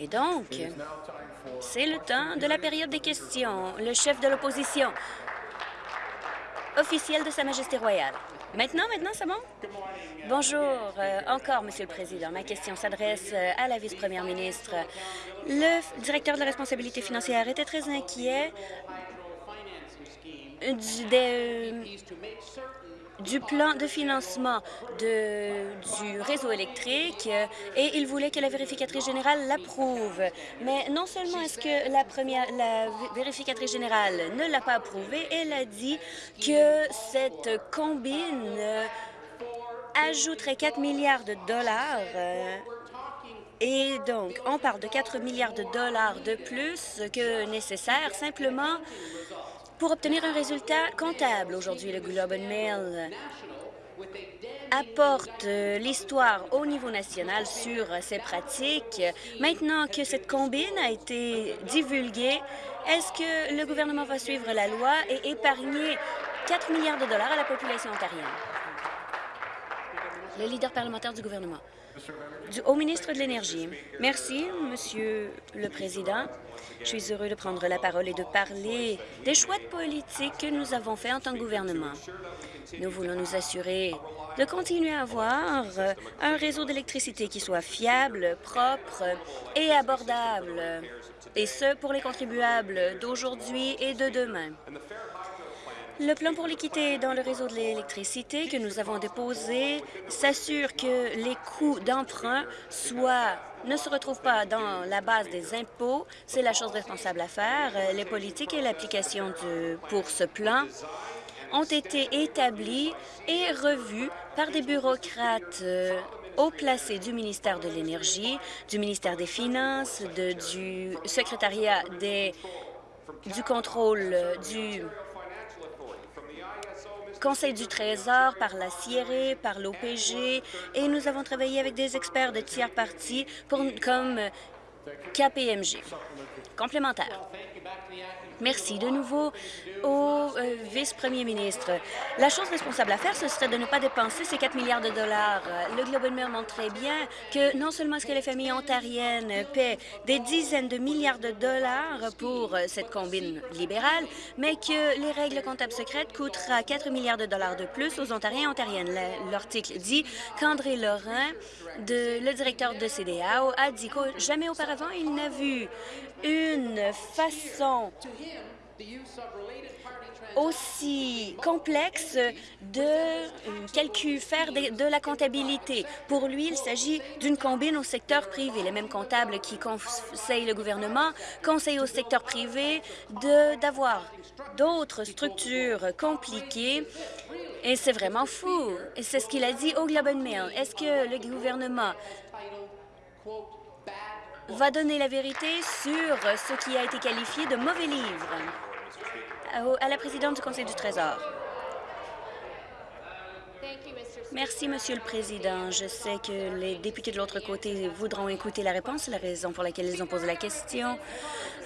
Et donc, c'est le temps de la période des questions. Le chef de l'opposition officiel de Sa Majesté royale. Maintenant, maintenant, c'est bon? Bonjour euh, encore, Monsieur le Président. Ma question s'adresse euh, à la vice-première ministre. Le directeur de la responsabilité financière était très inquiet du, du plan de financement du réseau électrique et il voulait que la vérificatrice générale l'approuve. Mais non seulement est-ce que la, première, la vérificatrice générale ne l'a pas approuvé, elle a dit que cette combine ajouterait 4 milliards de dollars et donc, on parle de 4 milliards de dollars de plus que nécessaire simplement pour obtenir un résultat comptable. Aujourd'hui, le Globe and Mail apporte euh, l'histoire au niveau national sur ces pratiques. Maintenant que cette combine a été divulguée, est-ce que le gouvernement va suivre la loi et épargner 4 milliards de dollars à la population ontarienne? Le leader parlementaire du gouvernement. Au ministre de l'Énergie. Merci, Monsieur le Président. Je suis heureux de prendre la parole et de parler des choix de politique que nous avons faits en tant que gouvernement. Nous voulons nous assurer de continuer à avoir un réseau d'électricité qui soit fiable, propre et abordable, et ce pour les contribuables d'aujourd'hui et de demain. Le plan pour l'équité dans le réseau de l'électricité que nous avons déposé s'assure que les coûts d'emprunt soient ne se retrouvent pas dans la base des impôts. C'est la chose responsable à faire. Les politiques et l'application pour ce plan ont été établis et revus par des bureaucrates euh, haut placés du ministère de l'Énergie, du ministère des Finances, du secrétariat des, du contrôle du Conseil du Trésor, par la CIRE, par l'OPG, et nous avons travaillé avec des experts de tiers partis comme KPMG. Complémentaire. Merci de nouveau au euh, vice-premier ministre. La chose responsable à faire, ce serait de ne pas dépenser ces 4 milliards de dollars. Le Globe and Mail montre très bien que non seulement est-ce que les familles ontariennes paient des dizaines de milliards de dollars pour euh, cette combine libérale, mais que les règles comptables secrètes coûtera 4 milliards de dollars de plus aux Ontariens et Ontariennes. L'article dit qu'André de, le directeur de CDAO, a dit que jamais auparavant il n'a vu une façon aussi complexe de euh, calcul, faire de, la comptabilité. Pour lui, il s'agit d'une combine au secteur privé. Les mêmes comptables qui conseillent le gouvernement conseillent au secteur privé d'avoir d'autres structures compliquées. Et c'est vraiment fou. C'est ce qu'il a dit au Globe and Mail. Est-ce que le gouvernement va donner la vérité sur ce qui a été qualifié de mauvais livre? À la présidente du Conseil du Trésor. Merci, Monsieur le Président. Je sais que les députés de l'autre côté voudront écouter la réponse, la raison pour laquelle ils ont posé la question.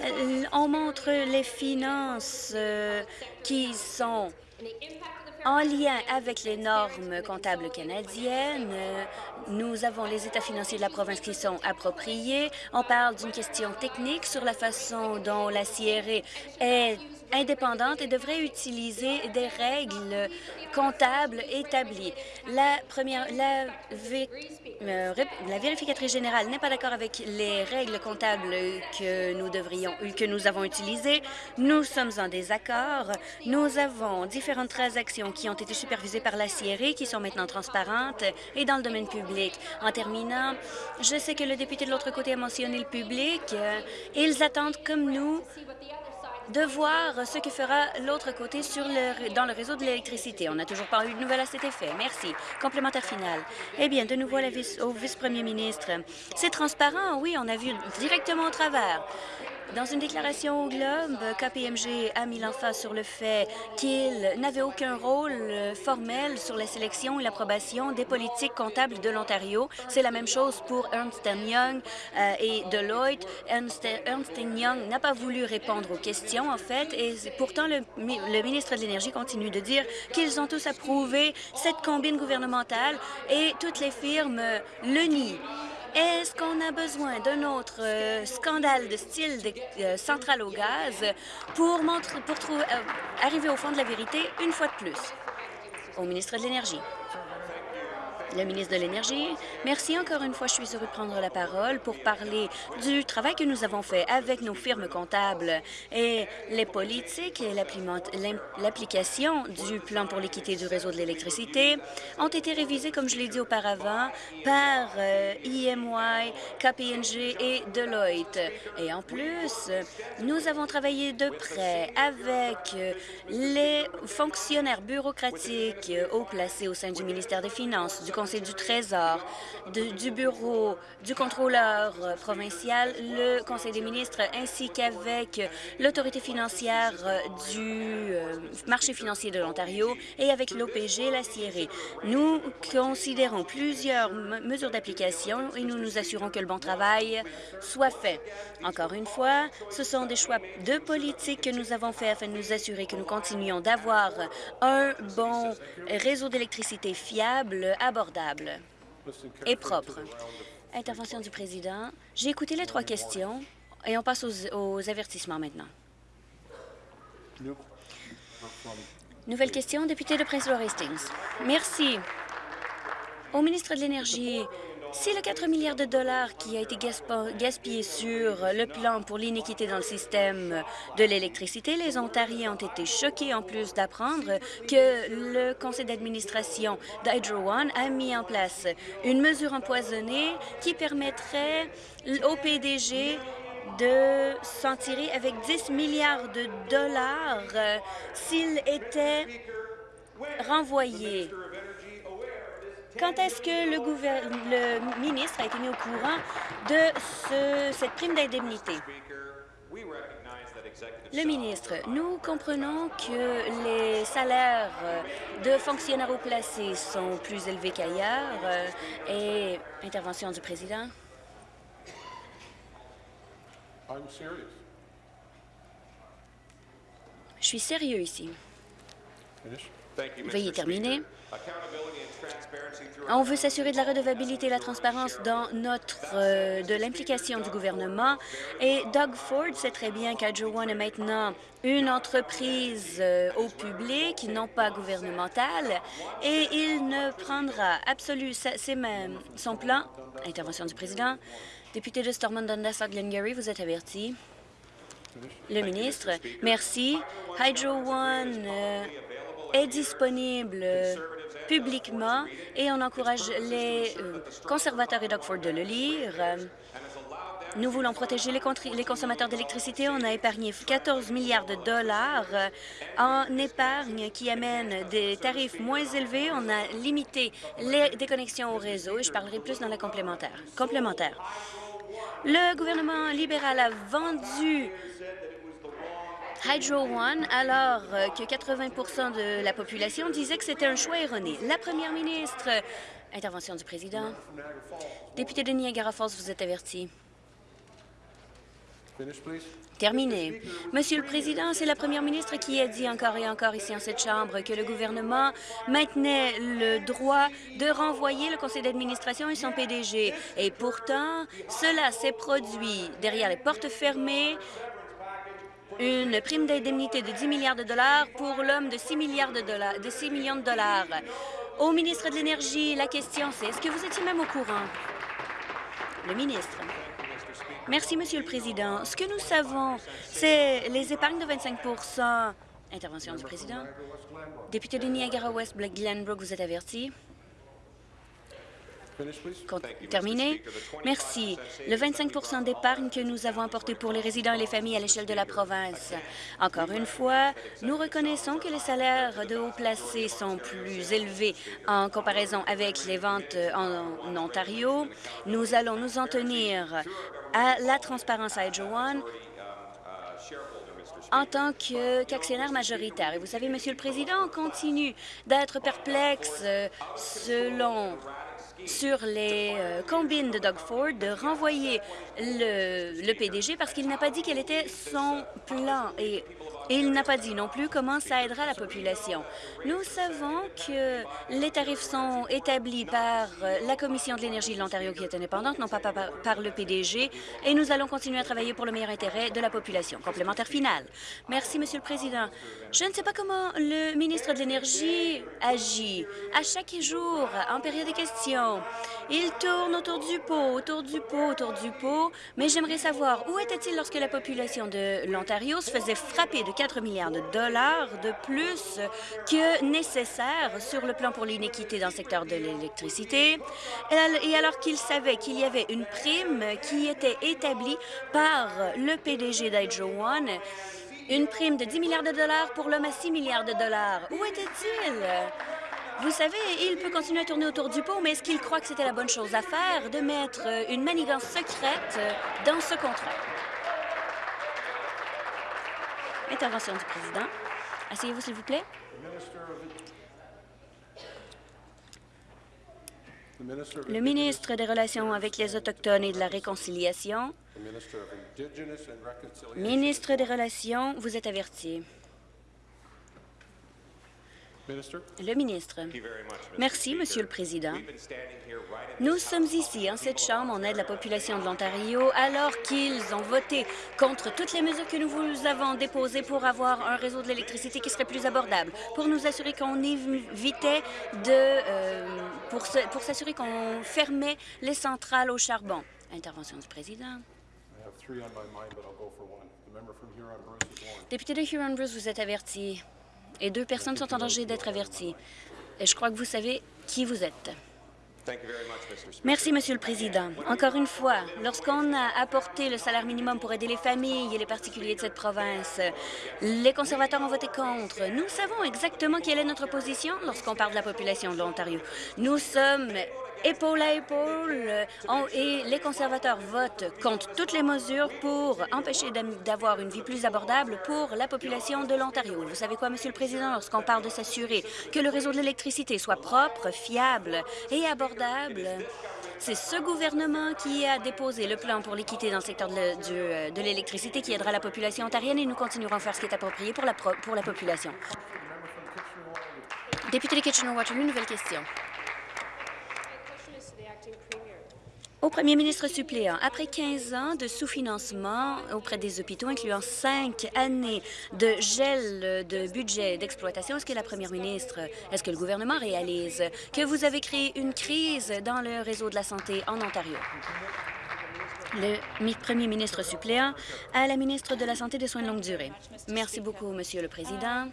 Euh, on montre les finances euh, qui sont en lien avec les normes comptables canadiennes, nous avons les états financiers de la province qui sont appropriés. On parle d'une question technique sur la façon dont la CRE est indépendante et devrait utiliser des règles comptables établies. La première, la, euh, la vérificatrice générale n'est pas d'accord avec les règles comptables que nous devrions, que nous avons utilisées. Nous sommes en désaccord. Nous avons différentes transactions qui ont été supervisées par la CRE, qui sont maintenant transparentes et dans le domaine public. En terminant, je sais que le député de l'autre côté a mentionné le public. Ils attendent, comme nous, de voir ce que fera l'autre côté dans le réseau de l'électricité. On n'a toujours pas eu de nouvelles à cet effet. Merci. Complémentaire final. Eh bien, de nouveau au vice-premier ministre. C'est transparent, oui, on a vu directement au travers. Dans une déclaration au Globe, KPMG a mis l'emphase sur le fait qu'il n'avait aucun rôle formel sur la sélection et l'approbation des politiques comptables de l'Ontario. C'est la même chose pour Ernst Young euh, et Deloitte. Ernst, Young n'a pas voulu répondre aux questions, en fait, et pourtant le, le ministre de l'Énergie continue de dire qu'ils ont tous approuvé cette combine gouvernementale et toutes les firmes le nient. Est-ce qu'on a besoin d'un autre euh, scandale de style de euh, centrale au gaz pour, trouver, arriver au fond de la vérité une fois de plus? Au ministre de l'Énergie le ministre de l'Énergie. Merci encore une fois. Je suis heureux de prendre la parole pour parler du travail que nous avons fait avec nos firmes comptables et les politiques et l'application du plan pour l'équité du réseau de l'électricité ont été révisés, comme je l'ai dit auparavant, par IMY, euh, KPNG et Deloitte. Et en plus, nous avons travaillé de près avec les fonctionnaires bureaucratiques haut placés au sein du ministère des Finances, du du Trésor, du Bureau du contrôleur provincial, le Conseil des ministres, ainsi qu'avec l'autorité financière du euh, marché financier de l'Ontario et avec l'OPG, la CIRE. Nous considérons plusieurs mesures d'application et nous nous assurons que le bon travail soit fait. Encore une fois, ce sont des choix de politique que nous avons faits afin de nous assurer que nous continuons d'avoir un bon réseau d'électricité fiable, abordable et propre. Intervention du président. J'ai écouté les trois questions et on passe aux, avertissements maintenant. Nouvelle question, député de Prince Hastings. Merci. Au ministre de l'Énergie, si le 4 milliards de dollars qui a été gaspillé sur le plan pour l'inéquité dans le système de l'électricité, les Ontariens ont été choqués en plus d'apprendre que le conseil d'administration d'Hydro One a mis en place une mesure empoisonnée qui permettrait au PDG de s'en tirer avec 10 milliards de dollars s'il était renvoyé. Quand est-ce que le, le, ministre a été mis au courant de cette prime d'indemnité? Le ministre, nous comprenons que les salaires de fonctionnaires haut placés sont plus élevés qu'ailleurs. Et intervention du président? Je suis sérieux ici. Veuillez terminer. On veut s'assurer de la redevabilité et la transparence dans notre euh, de l'implication du gouvernement. Et Doug Ford sait très bien qu'Hydro One est maintenant une entreprise euh, au public, non pas gouvernementale, et il ne prendra absolument son plan. Intervention du président. Député de Stormont Dundas Glengarry, vous êtes averti. Le ministre, merci. Hydro One euh, est disponible publiquement et on encourage les euh, conservateurs et Doug de le lire. Nous voulons protéger les, consommateurs d'électricité. On a épargné 14 milliards de dollars en épargne qui amène des tarifs moins élevés. On a limité les déconnexions au réseau et je parlerai plus dans la complémentaire. complémentaire. Le gouvernement libéral a vendu Hydro One, alors euh, que 80% de la population disait que c'était un choix erroné. La première ministre... Intervention du président. Député de Niagara Falls, vous êtes averti. Terminé. Monsieur le Président, c'est la première ministre qui a dit encore et encore ici en cette Chambre que le gouvernement maintenait le droit de renvoyer le conseil d'administration et son PDG. Et pourtant, cela s'est produit derrière les portes fermées une prime d'indemnité de 10 milliards de dollars pour l'homme de 6 milliards de dollars, de 6 millions de dollars. Au ministre de l'Énergie, la question c'est, est-ce que vous étiez même au courant? Le ministre. Merci, Monsieur le Président. Ce que nous savons, c'est les épargnes de 25% Intervention du Président. Député de Niagara-West, Glenbrook, vous êtes averti. Terminé. Merci. Le 25% d'épargne que nous avons apporté pour les résidents et les familles à l'échelle de la province. Encore une fois, nous reconnaissons que les salaires de haut placés sont plus élevés en comparaison avec les ventes en, Ontario. Nous allons nous en tenir à la transparence à Hydro One en tant qu'actionnaire majoritaire. Et vous savez, Monsieur le Président, on continue d'être perplexe euh, selon sur les euh, combines de Doug Ford de renvoyer le, PDG parce qu'il n'a pas dit quel était son plan. Et Et il n'a pas dit non plus comment ça aidera la population. Nous savons que les tarifs sont établis par euh, la Commission de l'énergie de l'Ontario qui est indépendante, non pas par, le PDG, et nous allons continuer à travailler pour le meilleur intérêt de la population. Complémentaire final. Merci, Monsieur le Président. Je ne sais pas comment le ministre de l'Énergie agit. À chaque jour, en période de questions, il tourne autour du pot, autour du pot, autour du pot, mais j'aimerais savoir où était-il lorsque la population de l'Ontario se faisait frapper de 4 milliards de dollars de plus que nécessaire sur le plan pour l'inéquité dans le secteur de l'électricité, et alors qu'il savait qu'il y avait une prime qui était établie par le PDG d'Hydro One, une prime de 10 milliards de dollars pour l'homme à 6 milliards de dollars. Où était-il? Vous savez, il peut continuer à tourner autour du pot, mais est-ce qu'il croit que c'était la bonne chose à faire de mettre une manigance secrète dans ce contrat? Intervention du président. Asseyez-vous, s'il vous plaît. Le ministre des Relations avec les Autochtones et de la Réconciliation. Ministre des Relations, vous êtes averti. Le ministre. Merci, Monsieur le Président. Nous sommes ici, en cette Chambre, on aide la population de l'Ontario, alors qu'ils ont voté contre toutes les mesures que nous vous avons déposées pour avoir un réseau de l'électricité qui serait plus abordable, pour nous assurer qu'on évitait de... Euh, pour s'assurer qu'on fermait les centrales au charbon. Intervention du Président. Député de Huron-Bruce, vous êtes averti et deux personnes sont en danger d'être averties. Et je crois que vous savez qui vous êtes. Merci, Monsieur le Président. Encore une fois, lorsqu'on a apporté le salaire minimum pour aider les familles et les particuliers de cette province, les conservateurs ont voté contre. Nous savons exactement quelle est notre position lorsqu'on parle de la population de l'Ontario. Nous sommes épaule à épaule euh, et les conservateurs votent contre toutes les mesures pour empêcher d'avoir une vie plus abordable pour la population de l'Ontario. Vous savez quoi, Monsieur le Président, lorsqu'on parle de s'assurer que le réseau de l'électricité soit propre, fiable et abordable, c'est ce gouvernement qui a déposé le plan pour l'équité dans le secteur euh, de l'électricité qui aidera la population ontarienne et nous continuerons à faire ce qui est approprié pour la, pour la population. Député de Kitchener-Waterloo, nouvelle question. Au premier ministre suppléant, après 15 ans de sous-financement auprès des hôpitaux, incluant cinq années de gel de budget d'exploitation, est-ce que la première ministre, est-ce que le gouvernement réalise que vous avez créé une crise dans le réseau de la santé en Ontario? Le premier ministre suppléant à la ministre de la Santé et des Soins de longue durée. Merci beaucoup, Monsieur le Président.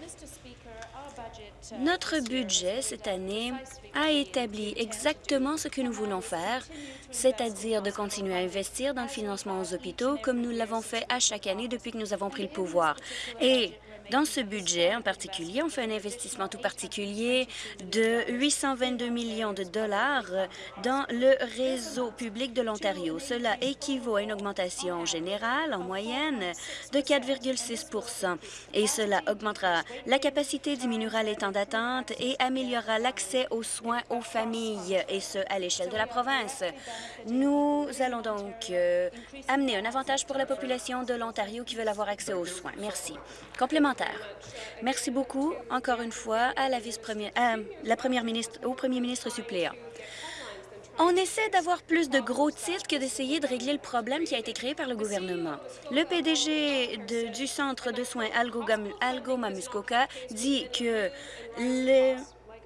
Notre budget cette année a établi exactement ce que nous voulons faire, c'est-à-dire de continuer à investir dans le financement aux hôpitaux comme nous l'avons fait à chaque année depuis que nous avons pris le pouvoir. Dans ce budget en particulier, on fait un investissement tout particulier de 822 millions de dollars dans le réseau public de l'Ontario. Cela équivaut à une augmentation générale en moyenne de 4,6% et cela augmentera la capacité, diminuera les temps d'attente et améliorera l'accès aux soins aux familles, et ce, à l'échelle de la province. Nous allons donc euh, amener un avantage pour la population de l'Ontario qui veut avoir accès aux soins. Merci. Complémentaire. Merci beaucoup, encore une fois, à la vice-première, la première ministre, au premier ministre suppléant. On essaie d'avoir plus de gros titres que d'essayer de régler le problème qui a été créé par le gouvernement. Le PDG du Centre de soins Algoma-Muskoka dit que le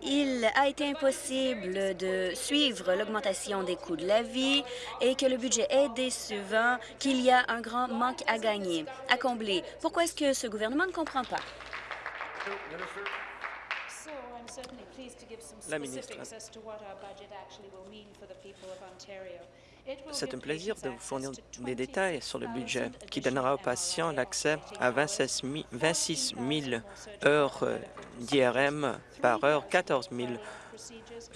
il a été impossible de suivre l'augmentation des coûts de la vie et que le budget est décevant, qu'il y a un grand manque à gagner, à combler. Pourquoi est-ce que ce gouvernement ne comprend pas? La ministre. C'est un plaisir de vous fournir des détails sur le budget qui donnera aux patients l'accès à 26 000 heures d'IRM par heure, 14 000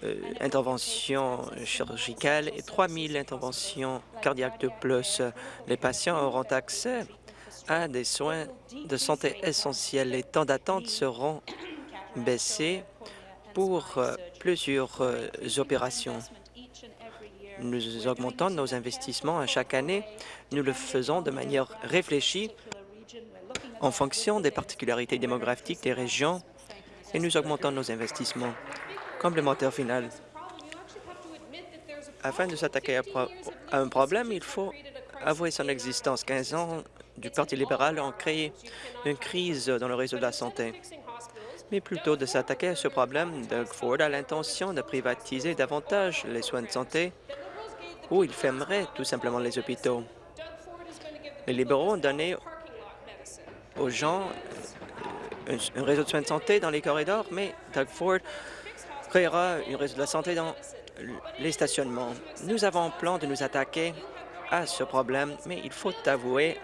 euh, interventions chirurgicales et 3 000 interventions cardiaques de plus. Les patients auront accès à des soins de santé essentiels. Les temps d'attente seront baissés pour euh, plusieurs euh, opérations. Nous augmentons nos investissements à chaque année. Nous le faisons de manière réfléchie en fonction des particularités démographiques des régions et nous augmentons nos investissements. Complémentaire final. Afin de s'attaquer à, un problème, il faut avouer son existence. 15 ans du Parti libéral ont créé une crise dans le réseau de la santé. Mais plutôt de s'attaquer à ce problème, Doug Ford a l'intention de privatiser davantage les soins de santé ou il fermerait tout simplement les hôpitaux. Les libéraux ont donné aux gens un, réseau de soins de santé dans les corridors, mais Doug Ford créera un réseau de la santé dans les stationnements. Nous avons un plan de nous attaquer à ce problème, mais il faut avouer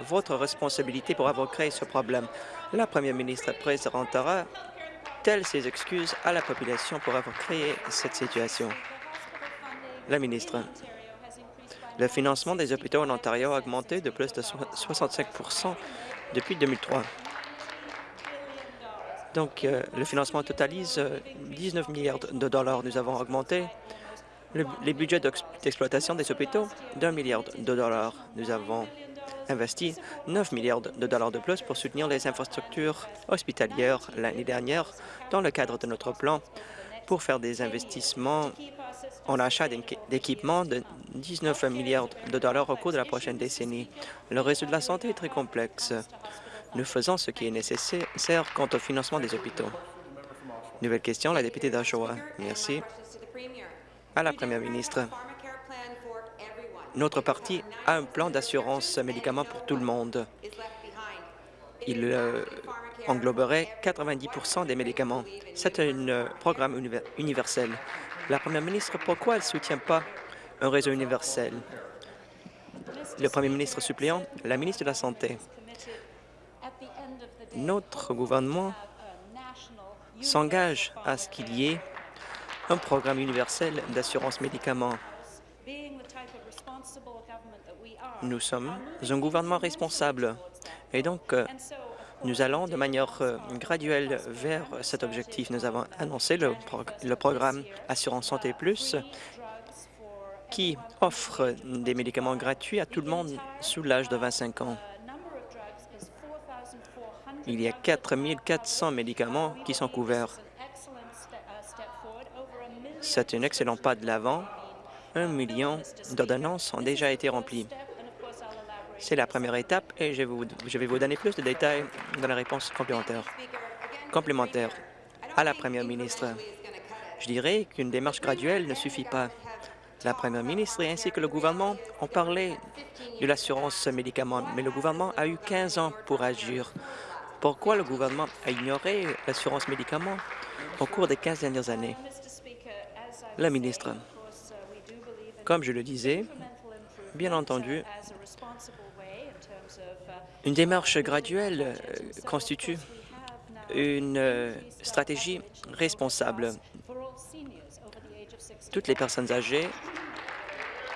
votre responsabilité pour avoir créé ce problème. La première ministre présentera telles ses excuses à la population pour avoir créé cette situation. La ministre. Le financement des hôpitaux en Ontario a augmenté de plus de 65% depuis 2003. Donc, euh, le financement totalise 19 euh, milliards de dollars. Nous avons augmenté les budgets d'exploitation des hôpitaux d'un milliard de dollars. Nous avons investi 9 milliards de dollars de plus pour soutenir les infrastructures hospitalières l'année dernière dans le cadre de notre plan pour faire des investissements en achat d'équipements de 19 milliards de dollars au cours de la prochaine décennie. Le réseau de la santé est très complexe. Nous faisons ce qui est nécessaire quant au financement des hôpitaux. Nouvelle question, la députée d'Oshawa. Merci. À la première ministre, notre parti a un plan d'assurance médicaments pour tout le monde. Il euh, engloberait 90% des médicaments. C'est un euh, programme universel. La première ministre, pourquoi elle ne soutient pas un réseau universel? Le premier ministre suppléant, la ministre de la Santé. Notre gouvernement s'engage à ce qu'il y ait un programme universel d'assurance médicaments. Nous sommes un gouvernement responsable et donc euh, nous allons de manière euh, graduelle vers cet objectif. Nous avons annoncé le, programme Assurance Santé Plus qui offre des médicaments gratuits à tout le monde sous l'âge de 25 ans. Il y a 4 400 médicaments qui sont couverts. C'est un excellent pas de l'avant. Un million d'ordonnances ont déjà été remplies. C'est la première étape et je, vais vous donner plus de détails dans la réponse complémentaire. Complémentaire à la première ministre. Je dirais qu'une démarche graduelle ne suffit pas. La première ministre ainsi que le gouvernement ont parlé de l'assurance médicaments, mais le gouvernement a eu 15 ans pour agir. Pourquoi le gouvernement a ignoré l'assurance médicaments au cours des 15 dernières années? La ministre, comme je le disais, bien entendu, une démarche graduelle euh, constitue une euh, stratégie responsable. Toutes les personnes âgées,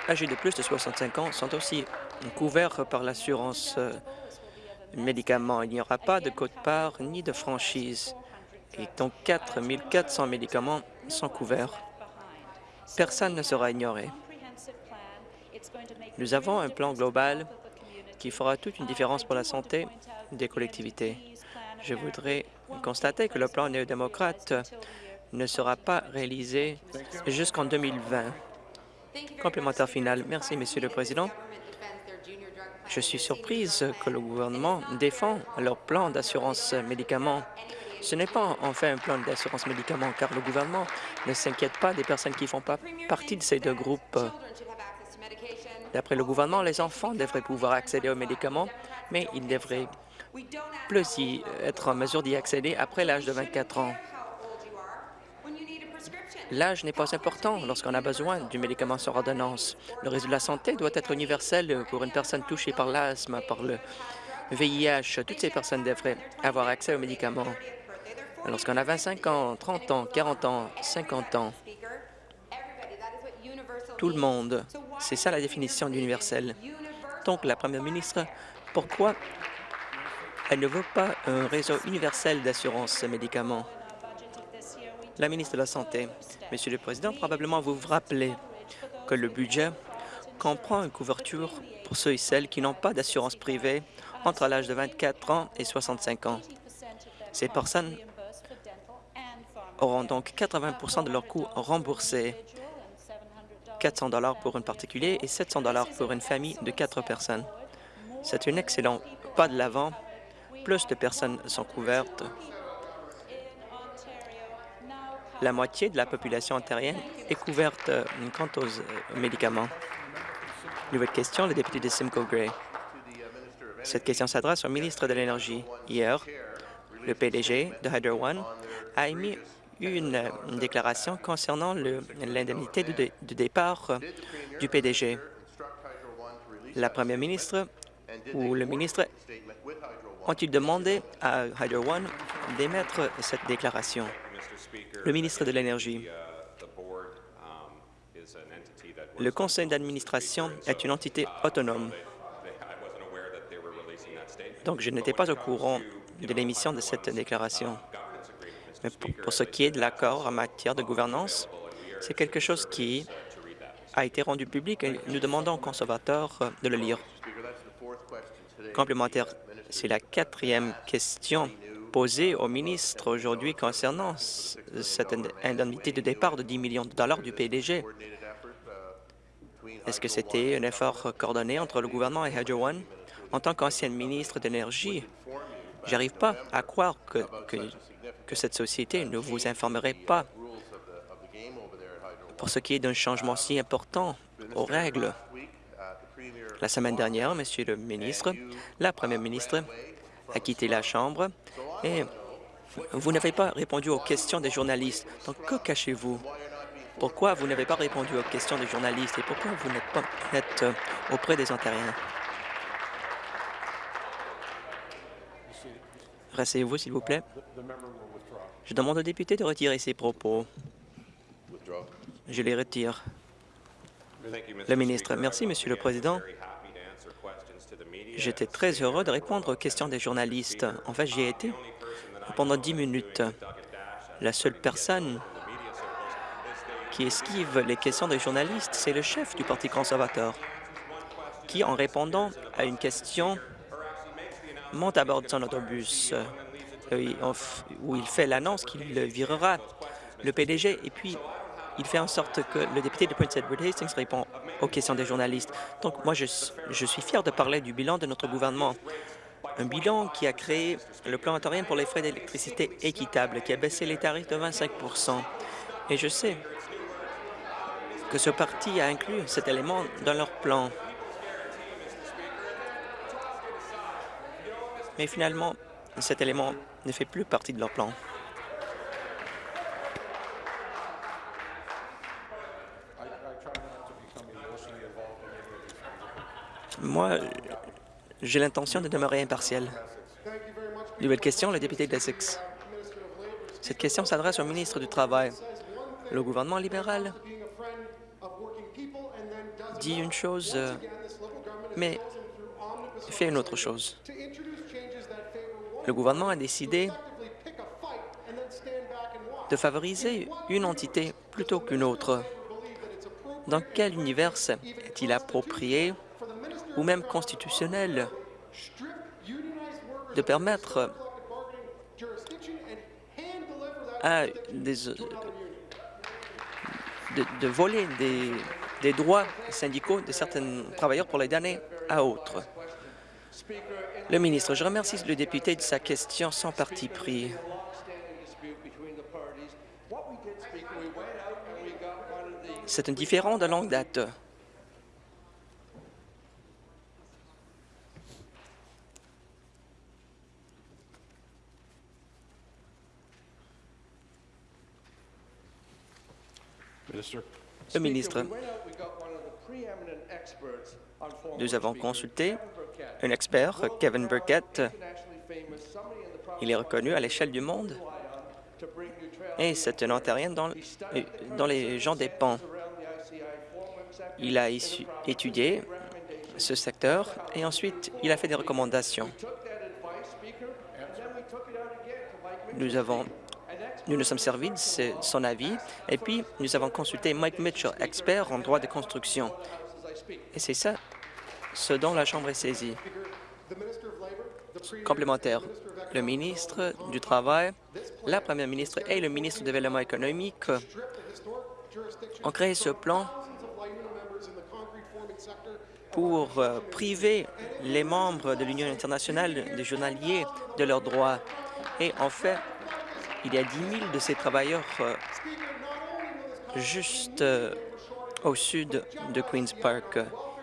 âgées de plus de 65 ans, sont aussi couvertes par l'assurance euh, médicaments. Il n'y aura pas de quote-part ni de franchise. Et donc 4 400 médicaments sont couverts Personne ne sera ignoré. Nous avons un plan global qui fera toute une différence pour la santé des collectivités. Je voudrais constater que le plan néo-démocrate ne sera pas réalisé jusqu'en 2020. Complémentaire final. Merci, Monsieur le Président. Je suis surprise que le gouvernement défend leur plan d'assurance médicaments ce n'est pas en fait un plan d'assurance médicaments, car le gouvernement ne s'inquiète pas des personnes qui ne font pas partie de ces deux groupes. D'après le gouvernement, les enfants devraient pouvoir accéder aux médicaments, mais ils devraient plus y être en mesure d'y accéder après l'âge de 24 ans. L'âge n'est pas important lorsqu'on a besoin du médicament sur ordonnance. Le réseau de la santé doit être universel pour une personne touchée par l'asthme, par le VIH. Toutes ces personnes devraient avoir accès aux médicaments. Lorsqu'on a 25 ans, 30 ans, 40 ans, 50 ans, tout le monde, c'est ça la définition d'universel. Donc, la première ministre, pourquoi elle ne veut pas un réseau universel d'assurance médicaments? La ministre de la Santé, Monsieur le Président, probablement vous vous rappelez que le budget comprend une couverture pour ceux et celles qui n'ont pas d'assurance privée entre l'âge de 24 ans et 65 ans. Ces personnes auront donc 80% de leurs coûts remboursés, 400 pour un particulier et 700 pour une famille de quatre personnes. C'est un excellent pas de l'avant. Plus de personnes sont couvertes. La moitié de la population ontarienne est couverte euh, quant aux euh, médicaments. Nouvelle question, le député de Simcoe Gray. Cette question s'adresse au ministre de l'Énergie. Hier, le PDG de Hydro One a émis une, déclaration concernant l'indemnité de, départ euh, du PDG. La première ministre ou le ministre ont-ils demandé à Hydro One d'émettre cette déclaration? Le ministre de l'Énergie. Le conseil d'administration est une entité autonome. Donc, je n'étais pas au courant de l'émission de cette déclaration. Pour, ce qui est de l'accord en matière de gouvernance, c'est quelque chose qui a été rendu public et nous demandons aux conservateurs de le lire. Complémentaire, c'est la quatrième question posée au ministre aujourd'hui concernant cette indemnité de départ de 10 millions de dollars du PDG. Est-ce que c'était un effort coordonné entre le gouvernement et Hydro One? En tant qu'ancienne ministre d'énergie, j'arrive pas à croire que, cette société ne vous informerait pas pour ce qui est d'un changement si important aux règles. La semaine dernière, Monsieur le ministre, la première ministre a quitté la Chambre et vous n'avez pas répondu aux questions des journalistes. Donc, que cachez-vous? Pourquoi vous n'avez pas répondu aux questions des journalistes et pourquoi vous n'êtes pas euh, auprès des Ontariens? Rasseyez-vous, s'il vous plaît. Je demande au député de retirer ses propos. Je les retire. Le ministre. Merci, Monsieur le Président. J'étais très heureux de répondre aux questions des journalistes. En fait, j'y ai été pendant dix minutes. La seule personne qui esquive les questions des journalistes, c'est le chef du Parti conservateur, qui, en répondant à une question, monte à bord de son autobus, euh, où il fait l'annonce qu'il virera le PDG, et puis il fait en sorte que le député de Prince Edward Hastings répond aux questions des journalistes. Donc, moi, je, je suis fier de parler du bilan de notre gouvernement. Un bilan qui a créé le plan ontarien pour les frais d'électricité équitable, qui a baissé les tarifs de 25% Et je sais que ce parti a inclus cet élément dans leur plan. Mais finalement, cet élément ne fait plus partie de leur plan. Moi, j'ai l'intention de demeurer impartial. Nouvelle question, le député d'Essex. Cette question s'adresse au ministre du Travail. Le gouvernement libéral dit une chose, euh, mais fait une autre chose. Le gouvernement a décidé de favoriser une entité plutôt qu'une autre. Dans quel univers est-il approprié ou même constitutionnel de permettre à de voler des, des droits syndicaux de certains travailleurs pour les donner à autres. Le ministre, je remercie le député de sa question sans parti pris. C'est un différent de longue date. Le ministre, nous avons consulté un expert, Kevin Burkett. Il est reconnu à l'échelle du monde et c'est un Ontarien dont, dont les gens dépendent. Il a étudié ce secteur et ensuite il a fait des recommandations. Nous avons nous nous sommes servis de son avis et puis nous avons consulté Mike Mitchell, expert en droit de construction. Et c'est ça ce dont la Chambre est saisie. Complémentaire, le ministre du Travail, la première ministre et le ministre du Développement économique ont créé ce plan pour euh, priver les membres de l'Union internationale des journaliers de leurs droits. Et en fait, il y a 10 000 de ces travailleurs euh, juste euh, au sud de Queen's Park.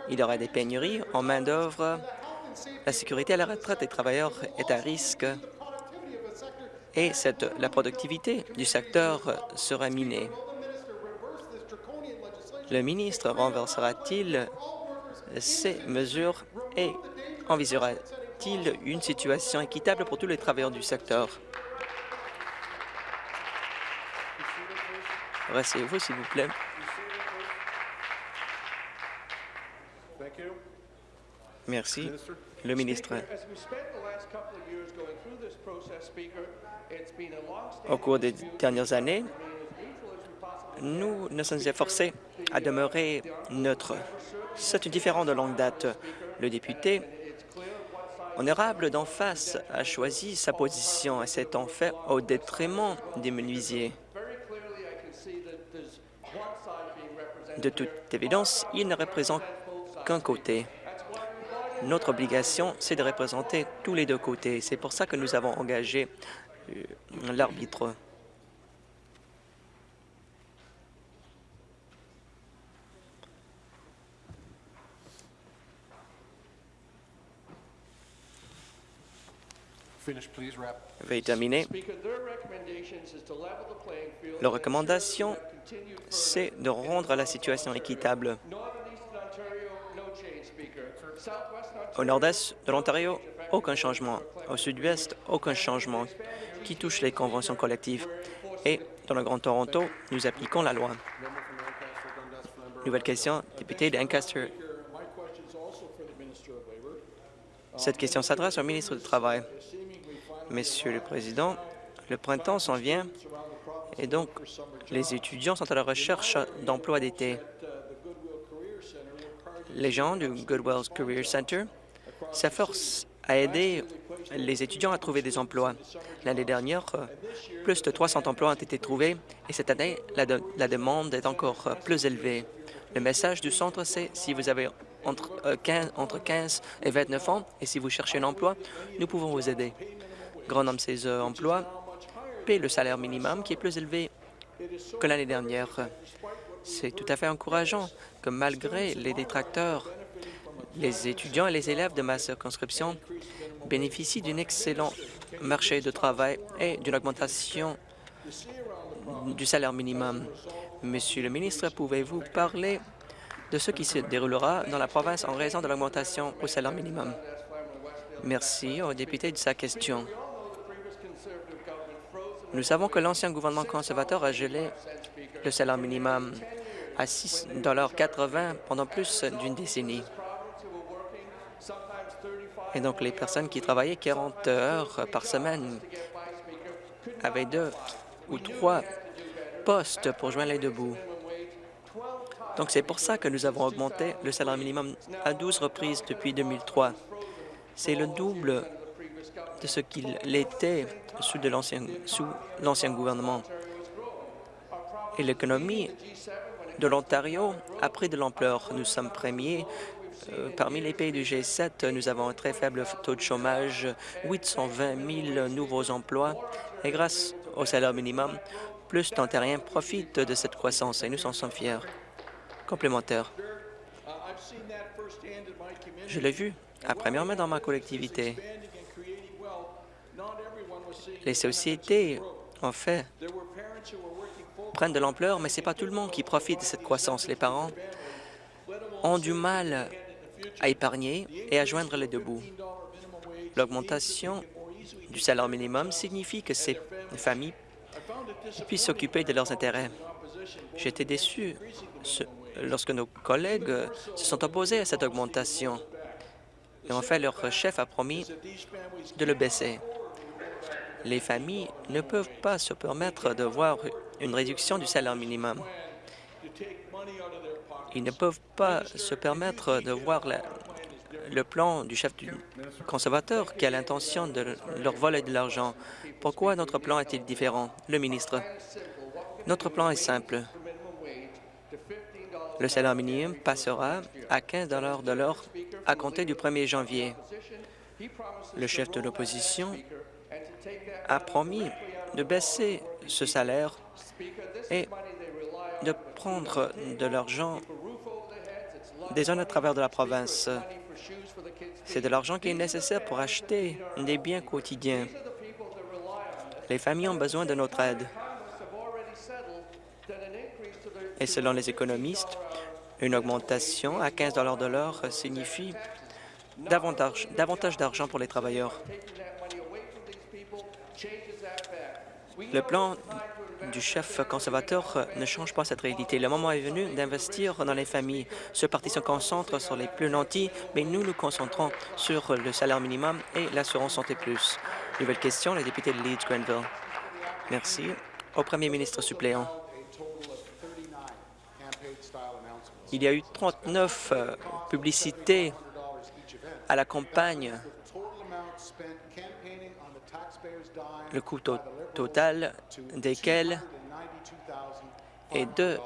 Il y aura des pénuries en main-d'œuvre. La sécurité à la retraite des travailleurs est à risque et la productivité du secteur sera minée. Le ministre renversera-t-il ces mesures et envisagera-t-il une situation équitable pour tous les travailleurs du secteur? Restez-vous, s'il vous plaît. Merci. Le ministre. Au cours des dernières années, nous nous sommes efforcés à demeurer neutres. C'est différent de longue date. Le député honorable d'en face a choisi sa position et c'est en fait au détriment des menuisiers. De toute évidence, il ne représente qu'un côté. Notre obligation, c'est de représenter tous les deux côtés. C'est pour ça que nous avons engagé euh, l'arbitre. Veuillez terminer. Leur recommandation, c'est de rendre la situation équitable. Au nord-est de l'Ontario, aucun changement. Au sud-ouest, aucun changement qui touche les conventions collectives. Et dans le Grand Toronto, nous appliquons la loi. Nouvelle question, député d'Ancaster. Cette question s'adresse au ministre du Travail. Monsieur le Président, le printemps s'en vient et donc les étudiants sont à la recherche d'emplois d'été. Les gens du Goodwill Career Center s'efforcent à aider les étudiants à trouver des emplois. L'année dernière, plus de 300 emplois ont été trouvés et cette année, la, demande est encore plus élevée. Le message du centre, c'est si vous avez entre, 15, euh, entre 15 et 29 ans et si vous cherchez un emploi, nous pouvons vous aider grand nombre de ces euh, emplois paient le salaire minimum qui est plus élevé que l'année dernière. C'est tout à fait encourageant que malgré les détracteurs, les étudiants et les élèves de ma circonscription bénéficient d'un excellent marché de travail et d'une augmentation du salaire minimum. Monsieur le ministre, pouvez-vous parler de ce qui se déroulera dans la province en raison de l'augmentation au salaire minimum? Merci au député de sa question. Nous savons que l'ancien gouvernement conservateur a gelé le salaire minimum à 6,80 pendant plus d'une décennie. Et donc, les personnes qui travaillaient 40 heures par semaine avaient deux ou trois postes pour joindre les deux bouts. Donc, c'est pour ça que nous avons augmenté le salaire minimum à 12 reprises depuis 2003. C'est le double de ce qu'il était sous l'ancien gouvernement. Et l'économie de l'Ontario a pris de l'ampleur. Nous sommes premiers parmi les pays du G7. Nous avons un très faible taux de chômage, 820 000 nouveaux emplois. Et grâce au salaire minimum, plus d'Ontariens profitent de cette croissance et nous en sommes fiers. Complémentaire. Je l'ai vu à première main dans ma collectivité. Les sociétés, en fait, prennent de l'ampleur, mais ce n'est pas tout le monde qui profite de cette croissance. Les parents ont du mal à épargner et à joindre les deux bouts. L'augmentation du salaire minimum signifie que ces familles puissent s'occuper de leurs intérêts. J'étais déçu lorsque nos collègues se sont opposés à cette augmentation. Et en fait, leur chef a promis de le baisser. Les familles ne peuvent pas se permettre de voir une réduction du salaire minimum. Ils ne peuvent pas se permettre de voir le plan du chef du conservateur qui a l'intention de leur voler de l'argent? Pourquoi notre plan est-il différent? Le ministre. Notre plan est simple. Le salaire minimum passera à 15 de l'heure à compter du 1er janvier. Le chef de l'opposition a promis de baisser ce salaire et de prendre de l'argent des zones à travers de la province. C'est de l'argent qui est nécessaire pour acheter des biens quotidiens. Les familles ont besoin de notre aide. Et selon les économistes, une augmentation à 15 de l'heure signifie davantage, davantage d'argent pour les travailleurs. Le plan du chef conservateur ne change pas cette réalité. Le moment est venu d'investir dans les familles. Ce parti se concentre sur les plus nantis, mais nous nous concentrons sur le salaire minimum et l'assurance santé plus. Nouvelle question, le député de Leeds-Grenville. Merci. Au premier ministre suppléant. Il y a eu 39 euh, publicités à la campagne. Le coût to- total desquels est de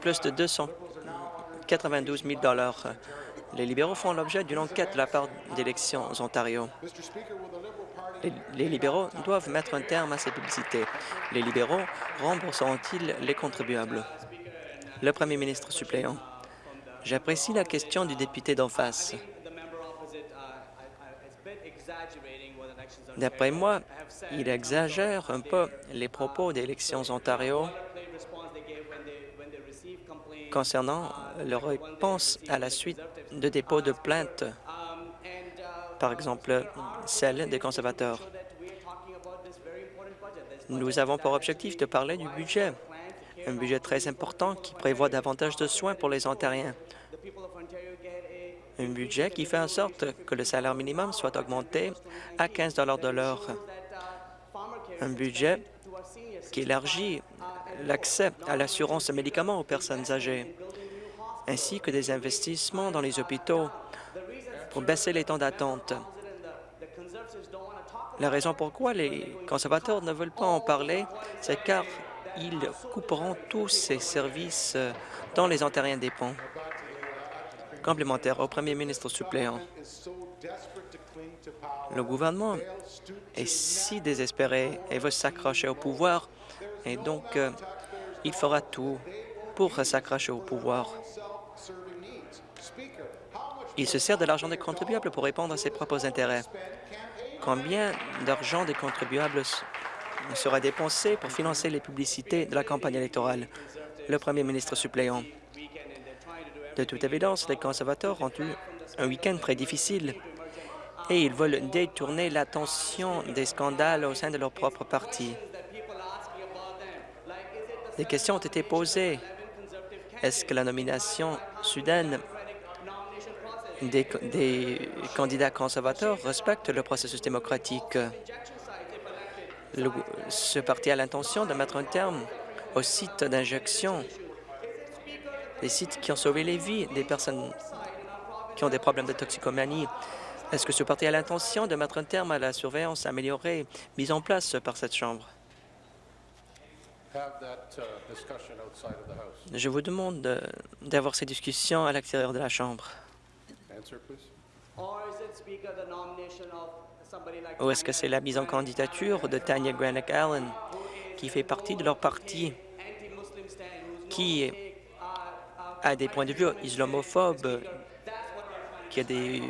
plus de 292 000 Les libéraux font l'objet d'une enquête de la part d'Élections Ontario. Les, les libéraux doivent mettre un terme à ces publicités. Les libéraux rembourseront-ils les contribuables? Le premier ministre suppléant. J'apprécie la question du député d'en face. D'après moi, il exagère un peu les propos d'Élections Ontario concernant leur réponse à la suite de dépôts de plaintes, par exemple celle des conservateurs. Nous avons pour objectif de parler du budget, un budget très important qui prévoit davantage de soins pour les Ontariens, un budget qui fait en sorte que le salaire minimum soit augmenté à 15 de l'heure, un budget qui élargit l'accès à l'assurance médicaments aux personnes âgées, ainsi que des investissements dans les hôpitaux pour baisser les temps d'attente. La raison pourquoi les conservateurs ne veulent pas en parler, c'est car ils couperont tous ces services dont les Ontariens dépendent. Complémentaire au premier ministre suppléant. Le gouvernement est si désespéré et veut s'accrocher au pouvoir, et donc euh, il fera tout pour s'accrocher au pouvoir. Il se sert de l'argent des contribuables pour répondre à ses propres intérêts. Combien d'argent des contribuables sera dépensé pour financer les publicités de la campagne électorale? Le premier ministre suppléant. De toute évidence, les conservateurs ont eu un week-end très difficile et ils veulent détourner l'attention des scandales au sein de leur propre parti. Des questions ont été posées. Est-ce que la nomination soudaine des, candidats conservateurs respecte le processus démocratique? Ce parti a l'intention de mettre un terme aux sites d'injection, des sites qui ont sauvé les vies des personnes qui ont des problèmes de toxicomanie. Est-ce que ce parti a l'intention de mettre un terme à la surveillance améliorée mise en place par cette Chambre? Je vous demande de- d'avoir ces discussions à l'extérieur de la Chambre. Ou est-ce que c'est la mise en candidature de Tanya Granick Allen, qui fait partie de leur parti, qui a des points de vue islamophobes, qui a des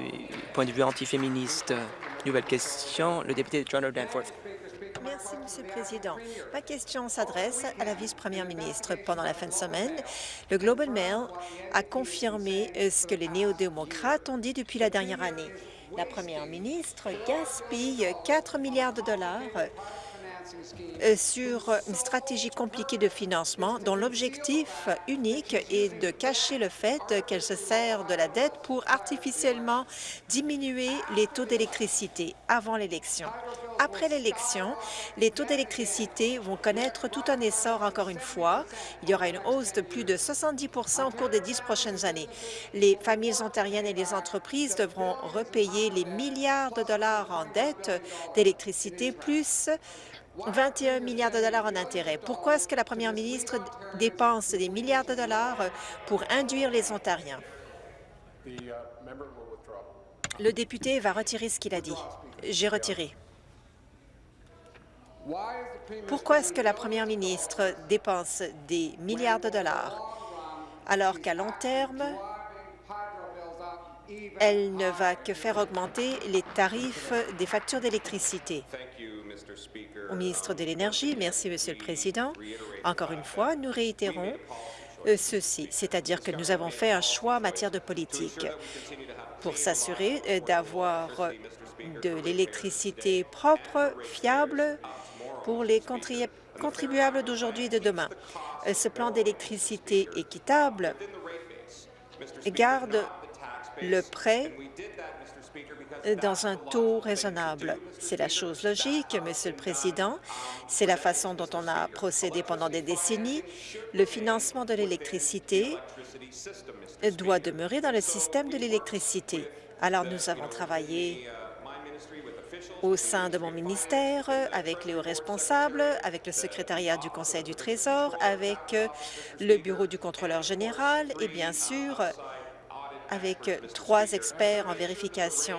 points de vue antiféministes? Nouvelle question, le député de Toronto Danforth. Merci, Monsieur le Président. Ma question s'adresse à la vice-première ministre. Pendant la fin de semaine, le Globe and Mail a confirmé euh, ce que les néo-démocrates ont dit depuis la dernière année. La première ministre gaspille 4 milliards de dollars sur une stratégie compliquée de financement dont l'objectif unique est de cacher le fait qu'elle se sert de la dette pour artificiellement diminuer les taux d'électricité avant l'élection. Après l'élection, les taux d'électricité vont connaître tout un essor encore une fois. Il y aura une hausse de plus de 70% au cours des dix prochaines années. Les familles ontariennes et les entreprises devront repayer les milliards de dollars en dette d'électricité, plus 21 milliards de dollars en intérêts. Pourquoi est-ce que la première ministre dépense des milliards de dollars pour induire les Ontariens? Le député va retirer ce qu'il a dit. J'ai retiré. Pourquoi est-ce que la première ministre dépense des milliards de dollars alors qu'à long terme, elle ne va que faire augmenter les tarifs des factures d'électricité? Au ministre de l'Énergie, merci, Monsieur le Président. Encore une fois, nous réitérons euh, ceci, c'est-à-dire que nous avons fait un choix en matière de politique pour s'assurer euh, d'avoir de l'électricité propre, fiable pour les contribu- contribuables d'aujourd'hui et de demain. Euh, Ce plan d'électricité équitable garde le prêt dans un taux raisonnable. C'est la chose logique, Monsieur le Président. C'est la façon dont on a procédé pendant des décennies. Le financement de l'électricité doit demeurer dans le système de l'électricité. Alors, nous avons travaillé au sein de mon ministère, avec les hauts responsables, avec le secrétariat du Conseil du Trésor, avec le bureau du contrôleur général et bien sûr avec trois experts en vérification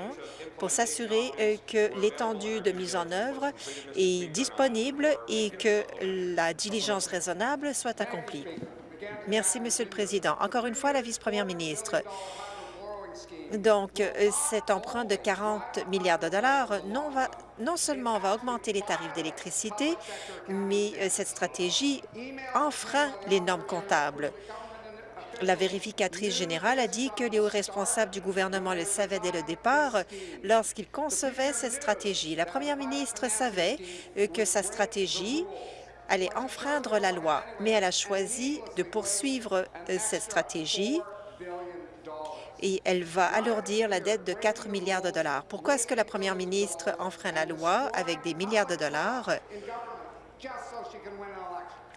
pour s'assurer euh, que l'étendue de mise en œuvre est disponible et que la diligence raisonnable soit accomplie. Merci, Monsieur le Président. Encore une fois, la vice-première ministre. Donc, euh, cet emprunt de 40 milliards de dollars non, non seulement va augmenter les tarifs d'électricité, mais euh, cette stratégie enfreint les normes comptables. La vérificatrice générale a dit que les hauts responsables du gouvernement le savaient dès le départ lorsqu'ils concevaient cette stratégie. La première ministre savait euh, que sa stratégie allait enfreindre la loi, mais elle a choisi de poursuivre euh, cette stratégie et elle va alourdir la dette de 4 milliards de dollars. Pourquoi est-ce que la première ministre enfreint la loi avec des milliards de dollars?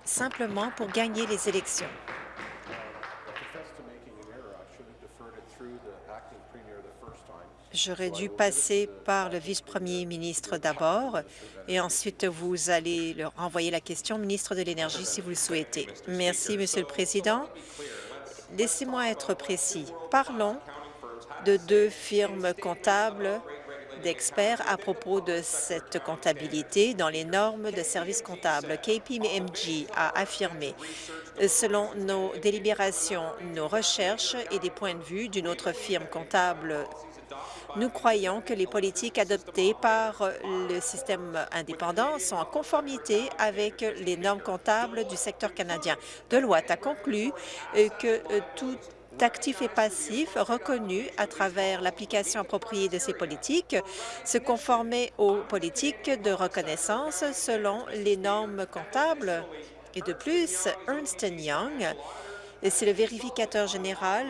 Simplement pour gagner les élections? J'aurais dû passer par le vice-premier ministre d'abord et ensuite vous allez leur envoyer la question au ministre de l'Énergie si vous le souhaitez. Merci, Monsieur le Président. Laissez-moi être précis. Parlons de deux firmes comptables d'experts à propos de cette comptabilité dans les normes de services comptables. KPMG a affirmé, selon nos délibérations, nos recherches et des points de vue d'une autre firme comptable nous croyons que les politiques adoptées par le système indépendant sont en conformité avec les normes comptables du secteur canadien. Deloitte a conclu euh, que euh, tout actif et passif reconnu à travers l'application appropriée de ces politiques se conformait aux politiques de reconnaissance selon les normes comptables. Et de plus, Ernst Young, c'est le vérificateur général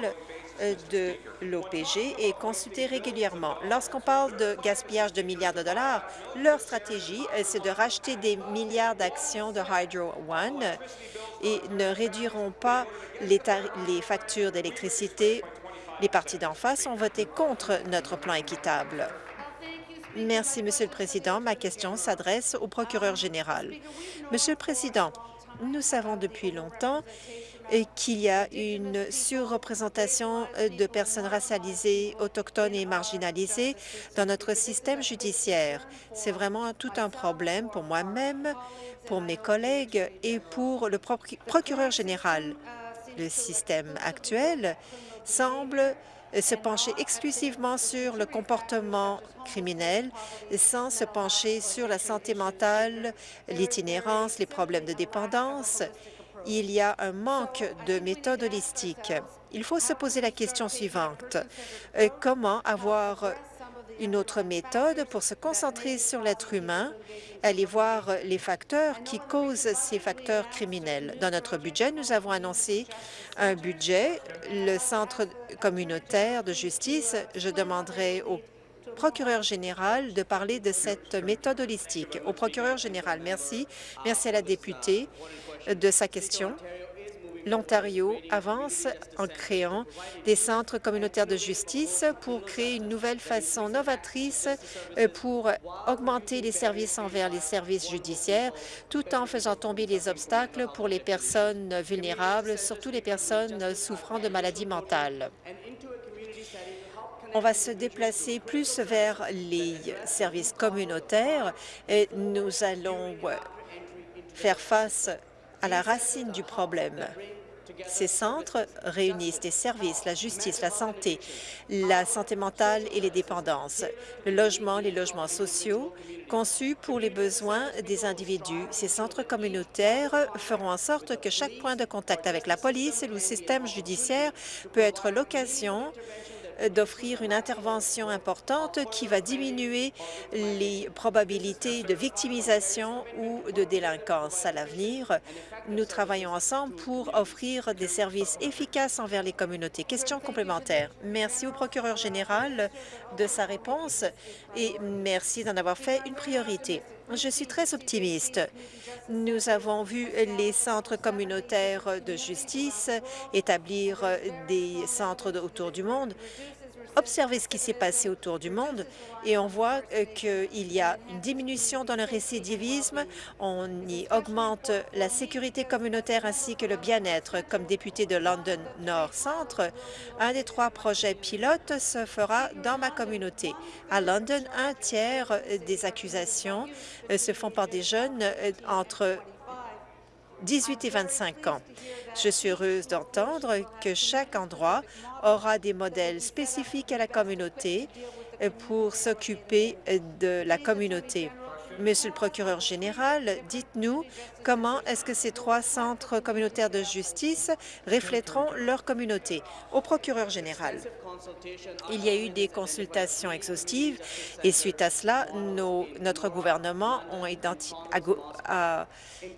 de l'OPG est consulté régulièrement. Lorsqu'on parle de gaspillage de milliards de dollars, leur stratégie, euh, c'est de racheter des milliards d'actions de Hydro One et ne réduiront pas les, les factures d'électricité. Les partis d'en face ont voté contre notre plan équitable. Merci, Monsieur le Président. Ma question s'adresse au procureur général. Monsieur le Président, nous savons depuis longtemps qu'il y a une surreprésentation de personnes racialisées, autochtones et marginalisées dans notre système judiciaire. C'est vraiment tout un problème pour moi-même, pour mes collègues et pour le procureur général. Le système actuel semble se pencher exclusivement sur le comportement criminel sans se pencher sur la santé mentale, l'itinérance, les problèmes de dépendance il y a un manque de méthode holistique. Il faut se poser la question suivante. Euh, comment avoir une autre méthode pour se concentrer sur l'être humain, aller voir les facteurs qui causent ces facteurs criminels? Dans notre budget, nous avons annoncé un budget, le Centre communautaire de justice. Je demanderai au procureur général de parler de cette méthode holistique. Au procureur général, merci. Merci à la députée de sa question l'Ontario avance en créant des centres communautaires de justice pour créer une nouvelle façon novatrice euh, pour augmenter les services envers les services judiciaires, tout en faisant tomber les obstacles pour les personnes vulnérables, surtout les personnes souffrant de maladies mentales. On va se déplacer plus vers les services communautaires et nous allons faire face à la racine du problème. Ces centres réunissent des services, la justice, la santé, la santé mentale et les dépendances, le logement, les logements sociaux, conçus pour les besoins des individus. Ces centres communautaires feront en sorte que chaque point de contact avec la police et le système judiciaire peut être l'occasion d'offrir une intervention importante qui va diminuer les probabilités de victimisation ou de délinquance à l'avenir. Nous travaillons ensemble pour offrir des services efficaces envers les communautés. Question complémentaire. Merci au procureur général de sa réponse et merci d'en avoir fait une priorité. Je suis très optimiste. Nous avons vu les centres communautaires de justice établir des centres autour du monde observer ce qui s'est passé autour du monde et on voit euh, qu'il y a une diminution dans le récidivisme, on y augmente la sécurité communautaire ainsi que le bien-être. Comme député de London Nord Centre, un des trois projets pilotes se fera dans ma communauté. À London, un tiers des accusations euh, se font par des jeunes euh, entre 18 et 25 ans. Je suis heureuse d'entendre que chaque endroit aura des modèles spécifiques à la communauté pour s'occuper de la communauté. Monsieur le procureur général, dites-nous comment est-ce que ces trois centres communautaires de justice reflèteront leur communauté. Au procureur général, il y a eu des consultations exhaustives et suite à cela, notre gouvernement a,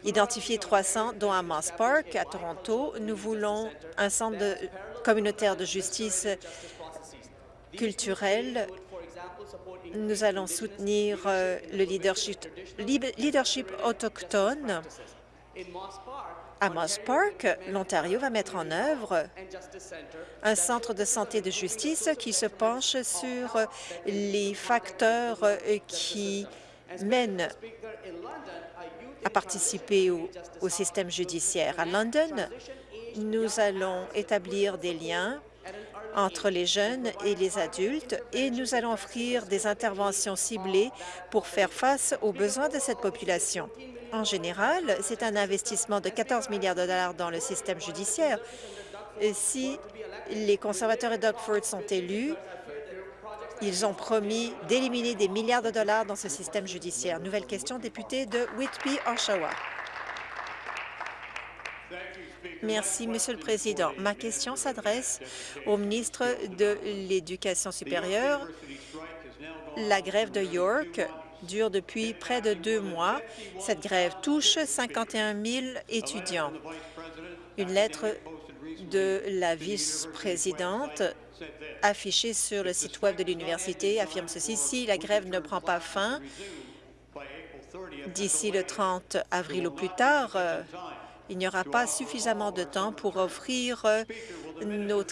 identifié 300, dont à Moss Park, à Toronto. Nous voulons un centre communautaire de justice culturelle nous allons soutenir euh, le leadership, autochtone. À Moss Park, l'Ontario va mettre en œuvre un centre de santé de justice qui se penche sur les facteurs euh, qui mènent à participer au, au système judiciaire. À London, nous allons établir des liens entre les jeunes et les adultes et nous allons offrir des interventions ciblées pour faire face aux besoins de cette population. En général, c'est un investissement de 14 milliards de dollars dans le système judiciaire. Si les conservateurs et Doug Ford sont élus, ils ont promis d'éliminer des milliards de dollars dans ce système judiciaire. Nouvelle question, député de Whitby, Oshawa. Merci, Monsieur le Président. Ma question s'adresse au ministre de l'Éducation supérieure. La grève de York dure depuis près de deux mois. Cette grève touche 51 000 étudiants. Une lettre de la vice-présidente affichée sur le site Web de l'université affirme ceci. Si la grève ne prend pas fin d'ici le 30 avril ou plus tard, il n'y aura pas suffisamment de temps pour offrir euh, nos,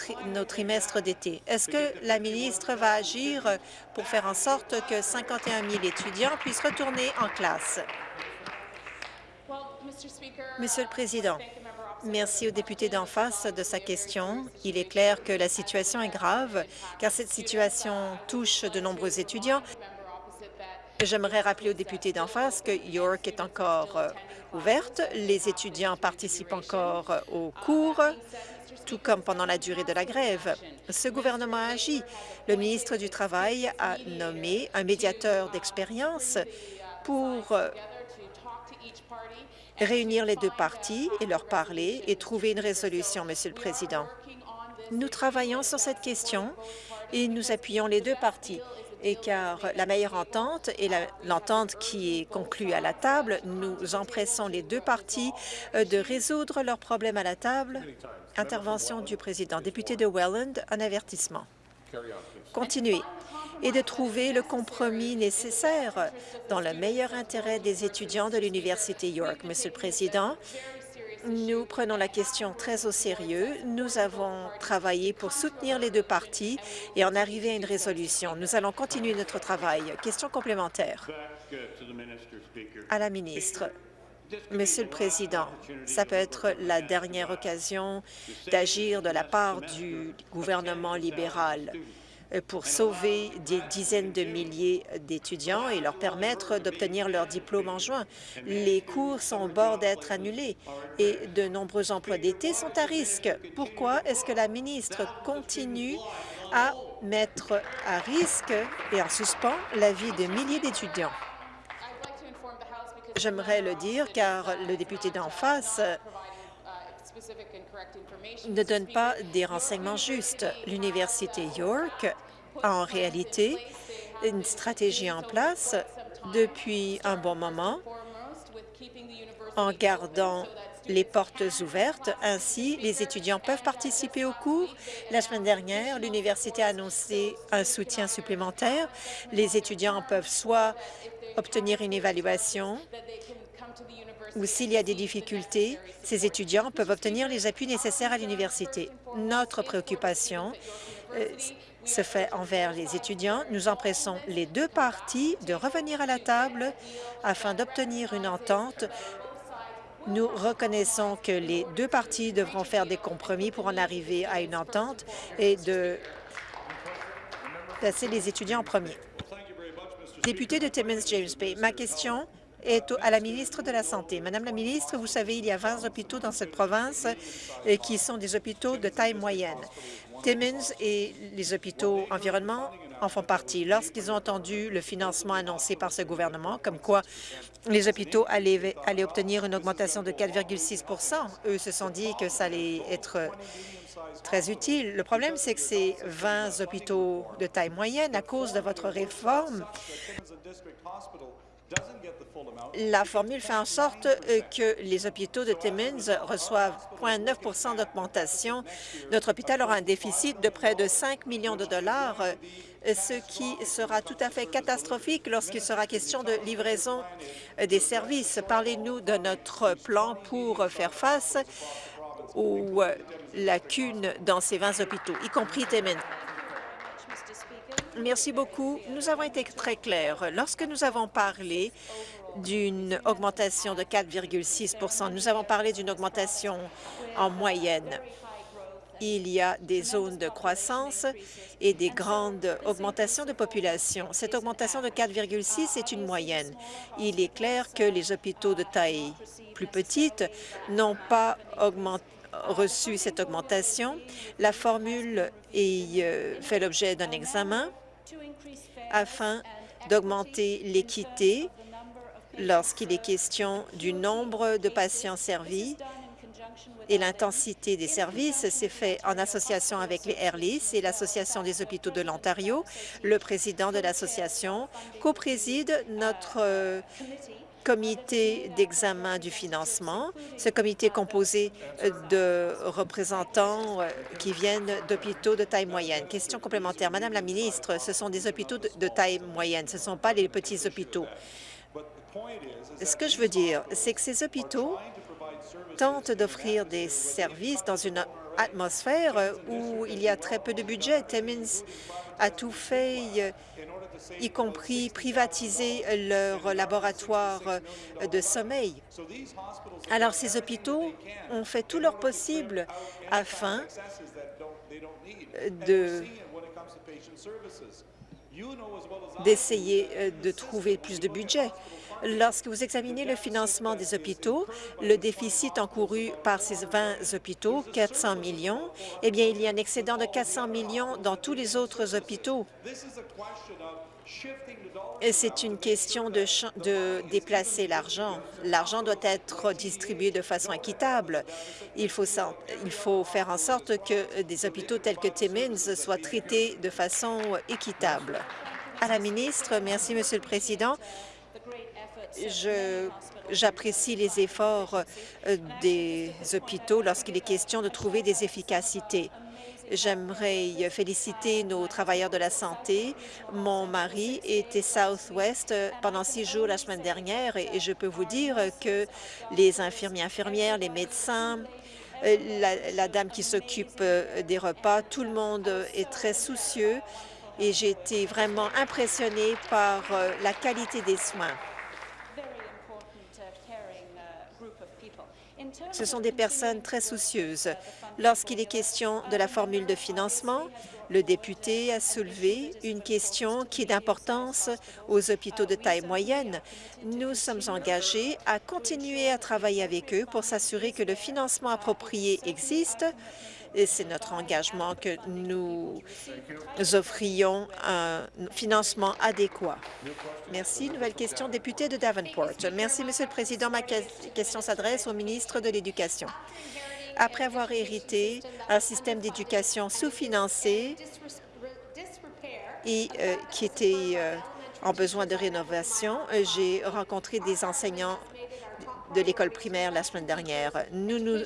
trimestres d'été. Est-ce que la ministre va agir pour faire en sorte que 51 000 étudiants puissent retourner en classe? Monsieur le Président, Merci au député d'en face de sa question. Il est clair que la situation est grave, car cette situation touche de nombreux étudiants. J'aimerais rappeler aux députés d'en face que York est encore euh, ouverte. Les étudiants participent encore euh, aux cours, tout comme pendant la durée de la grève. Ce gouvernement a agi. Le ministre du Travail a nommé un médiateur d'expérience pour euh, réunir les deux parties et leur parler et trouver une résolution, Monsieur le Président. Nous travaillons sur cette question et nous appuyons les deux parties et car la meilleure entente est l'entente qui est conclue à la table. Nous empressons les deux parties euh, de résoudre leurs problèmes à la table. Intervention du président. Député de Welland, un avertissement. Continuez et de trouver le compromis nécessaire dans le meilleur intérêt des étudiants de l'Université York. Monsieur le Président, nous prenons la question très au sérieux. Nous avons travaillé pour soutenir les deux parties et en arriver à une résolution. Nous allons continuer notre travail. Question complémentaire à la ministre. Monsieur le Président, ça peut être la dernière occasion d'agir de la part du gouvernement libéral pour sauver des dizaines de milliers d'étudiants et leur permettre d'obtenir leur diplôme en juin. Les cours sont au bord d'être annulés et de nombreux emplois d'été sont à risque. Pourquoi est-ce que la ministre continue à mettre à risque et en suspens la vie de milliers d'étudiants? J'aimerais le dire car le député d'en face ne donne pas des renseignements justes. L'Université York a en réalité une stratégie en place depuis un bon moment en gardant les portes ouvertes. Ainsi, les étudiants peuvent participer aux cours. La semaine dernière, l'université a annoncé un soutien supplémentaire. Les étudiants peuvent soit obtenir une évaluation ou s'il y a des difficultés, ces étudiants peuvent obtenir les appuis nécessaires à l'université. Notre préoccupation euh, se fait envers les étudiants. Nous empressons les deux parties de revenir à la table afin d'obtenir une entente. Nous reconnaissons que les deux parties devront faire des compromis pour en arriver à une entente et de placer les étudiants en premier. Député de Timmins James Bay, ma question est à la ministre de la Santé. Madame la ministre, vous savez, il y a 20 hôpitaux dans cette province euh, qui sont des hôpitaux de taille moyenne. Timmins et les hôpitaux environnement en font partie. Lorsqu'ils ont entendu le financement annoncé par ce gouvernement, comme quoi les hôpitaux allaient, allaient obtenir une augmentation de 4,6% eux se sont dit que ça allait être très utile. Le problème, c'est que ces 20 hôpitaux de taille moyenne, à cause de votre réforme, la formule fait en sorte euh, que les hôpitaux de Timmins reçoivent 0,9% d'augmentation. Notre hôpital aura un déficit de près de 5 millions de dollars, euh, ce qui sera tout à fait catastrophique lorsqu'il sera question de livraison euh, des services. Parlez-nous de notre plan pour faire face aux lacunes dans ces 20 hôpitaux, y compris Timmins. Merci beaucoup. Nous avons été très clairs. Lorsque nous avons parlé d'une augmentation de 4,6% nous avons parlé d'une augmentation en moyenne. Il y a des zones de croissance et des grandes augmentations de population. Cette augmentation de 4,6 est une moyenne. Il est clair que les hôpitaux de taille plus petite n'ont pas augmenté reçu cette augmentation. La formule euh, fait l'objet d'un examen afin d'augmenter l'équité lorsqu'il est question du nombre de patients servis et l'intensité des services. C'est fait en association avec les Airlis et l'Association des hôpitaux de l'Ontario. Le président de l'association co-préside notre euh, comité d'examen du financement. Ce comité est composé euh, de représentants euh, qui viennent d'hôpitaux de taille moyenne. Question complémentaire. Madame la ministre, ce sont des hôpitaux de de taille moyenne, ce ne sont pas les petits hôpitaux. Ce que je veux dire, c'est que ces hôpitaux tentent d'offrir des services dans une atmosphère euh, où il y a très peu de budget. Timmins a tout fait, euh, y compris privatiser leur laboratoire euh, de sommeil. Alors, ces hôpitaux ont fait tout leur possible afin de d'essayer de trouver plus de budget. Lorsque vous examinez le financement des hôpitaux, le déficit encouru par ces 20 hôpitaux, 400 millions, eh bien, il y a un excédent de 400 millions dans tous les autres hôpitaux. C'est une question de, de déplacer l'argent. L'argent doit être distribué de façon équitable. Il faut, il faut faire en sorte que des hôpitaux tels que Timmins soient traités de façon équitable. À la ministre, merci, Monsieur le Président. J'apprécie les efforts euh, des hôpitaux lorsqu'il est question de trouver des efficacités. J'aimerais féliciter nos travailleurs de la santé. Mon mari était Southwest euh, pendant six jours la semaine dernière et je peux vous dire que les infirmiers, infirmières, les médecins, euh, la, la dame qui s'occupe des repas, tout le monde est très soucieux et j'ai été vraiment impressionnée par la qualité des soins. Ce sont des personnes très soucieuses. Lorsqu'il est question de la formule de financement, le député a soulevé une question qui est d'importance aux hôpitaux de taille moyenne. Nous sommes engagés à continuer à travailler avec eux pour s'assurer que le financement approprié existe c'est notre engagement que nous offrions un financement adéquat. Merci. Nouvelle question, député de Davenport. Merci, Monsieur le Président. Ma question s'adresse au ministre de l'Éducation. Après avoir hérité un système d'éducation sous-financé et euh, qui était euh, en besoin de rénovation, euh, j'ai rencontré des enseignants de l'école primaire la semaine dernière. Nous nous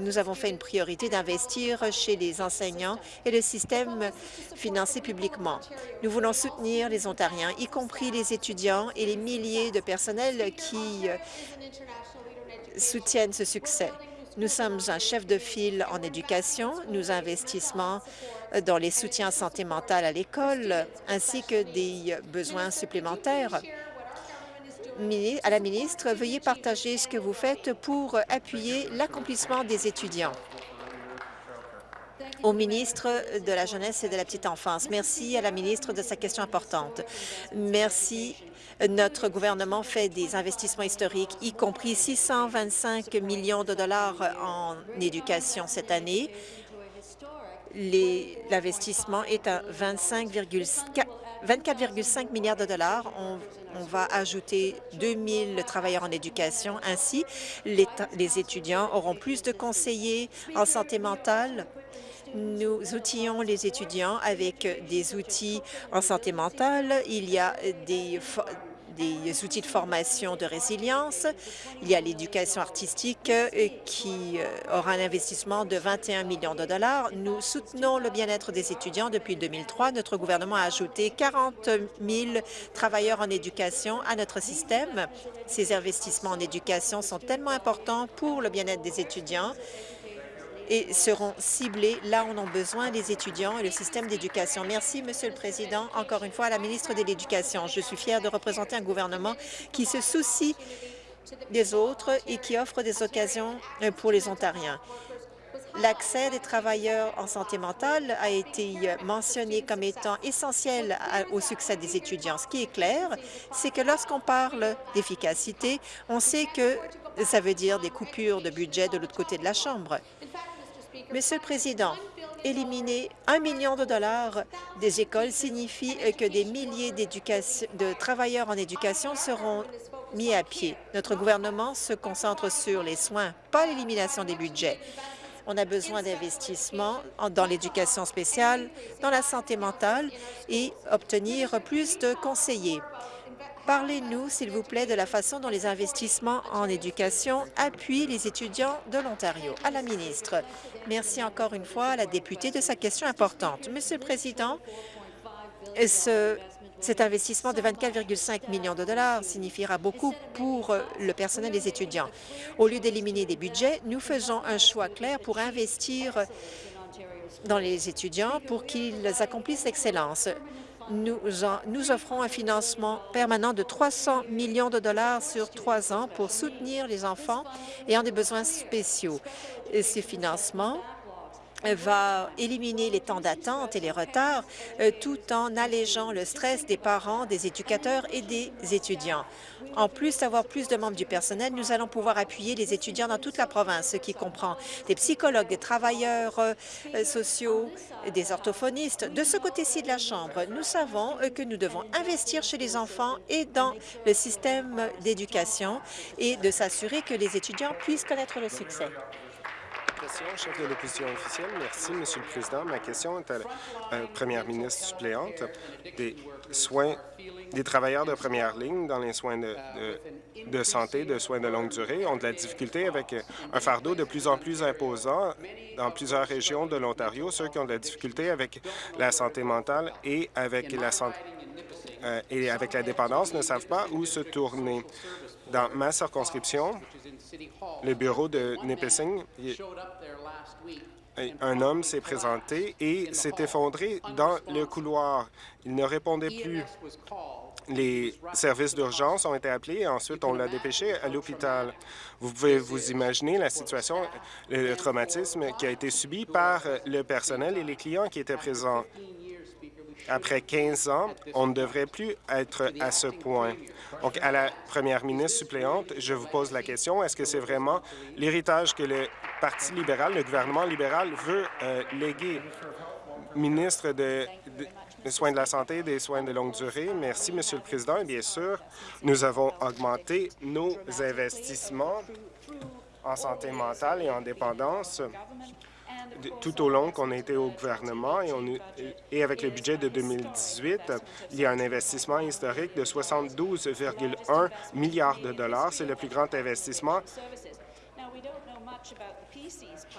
nous avons fait une priorité d'investir chez les enseignants et le système financé publiquement. Nous voulons soutenir les Ontariens, y compris les étudiants et les milliers de personnels qui euh, soutiennent ce succès. Nous sommes un chef de file en éducation. Nous investissons dans les soutiens santé mentale à l'école, ainsi que des besoins supplémentaires à la ministre, veuillez partager ce que vous faites pour appuyer l'accomplissement des étudiants. Au ministre de la Jeunesse et de la Petite Enfance. Merci à la ministre de sa question importante. Merci. Notre gouvernement fait des investissements historiques, y compris 625 millions de dollars en éducation cette année. L'investissement est à 24,5 milliards de dollars. On va ajouter 2000 travailleurs en éducation. Ainsi, les, les étudiants auront plus de conseillers en santé mentale. Nous outillons les étudiants avec des outils en santé mentale. Il y a des des outils de formation de résilience. Il y a l'éducation artistique euh, qui euh, aura un investissement de 21 millions de dollars. Nous soutenons le bien-être des étudiants depuis 2003. Notre gouvernement a ajouté 40 000 travailleurs en éducation à notre système. Ces investissements en éducation sont tellement importants pour le bien-être des étudiants et seront ciblés là où on a besoin les étudiants et le système d'éducation. Merci, Monsieur le Président. Encore une fois, à la ministre de l'Éducation. Je suis fière de représenter un gouvernement qui se soucie des autres et qui offre des occasions euh, pour les Ontariens. L'accès des travailleurs en santé mentale a été euh, mentionné comme étant essentiel au succès des étudiants. Ce qui est clair, c'est que lorsqu'on parle d'efficacité, on sait que ça veut dire des coupures de budget de l'autre côté de la Chambre. Monsieur le Président, éliminer un million de dollars des écoles signifie que des milliers de travailleurs en éducation seront mis à pied. Notre gouvernement se concentre sur les soins, pas l'élimination des budgets. On a besoin d'investissements dans l'éducation spéciale, dans la santé mentale et obtenir plus de conseillers. Parlez-nous, s'il vous plaît, de la façon dont les investissements en éducation appuient les étudiants de l'Ontario. À la ministre, merci encore une fois à la députée de sa question importante. Monsieur le Président, ce, cet investissement de 24,5 millions de dollars signifiera beaucoup pour le personnel des étudiants. Au lieu d'éliminer des budgets, nous faisons un choix clair pour investir dans les étudiants pour qu'ils accomplissent l'excellence nous, offrons un financement permanent de 300 millions de dollars sur trois ans pour soutenir les enfants ayant des besoins spéciaux. Et ces financements va éliminer les temps d'attente et les retards euh, tout en allégeant le stress des parents, des éducateurs et des étudiants. En plus d'avoir plus de membres du personnel, nous allons pouvoir appuyer les étudiants dans toute la province, ce qui comprend des psychologues, des travailleurs euh, sociaux, des orthophonistes. De ce côté-ci de la Chambre, nous savons euh, que nous devons investir chez les enfants et dans le système d'éducation et de s'assurer que les étudiants puissent connaître le succès Merci, Monsieur le Président. Ma question est à la première ministre suppléante. Des soins des travailleurs de première ligne dans les soins de, santé, de soins de longue durée ont de la difficulté avec un fardeau de plus en plus imposant dans plusieurs régions de l'Ontario, ceux qui ont de la difficulté avec la santé mentale et avec la santé euh, et avec la dépendance ne savent pas où se tourner. Dans ma circonscription, le bureau de Nipissing, un homme s'est présenté et s'est effondré dans le couloir. Il ne répondait plus. Les services d'urgence ont été appelés et ensuite on l'a dépêché à l'hôpital. Vous pouvez vous imaginer la situation, le traumatisme qui a été subi par le personnel et les clients qui étaient présents. Après 15 ans, on ne devrait plus être à ce point. Donc, à la première ministre suppléante, je vous pose la question, est-ce que c'est vraiment l'héritage que le Parti libéral, le gouvernement libéral veut euh, léguer? Ministre de, des soins de la santé et des soins de longue durée. Merci, Monsieur le Président. Et bien sûr, nous avons augmenté nos investissements en santé mentale et en dépendance tout au long qu'on a été au gouvernement et, avec le budget de 2018, il y a un investissement historique de 72,1 milliards de dollars. C'est le plus grand investissement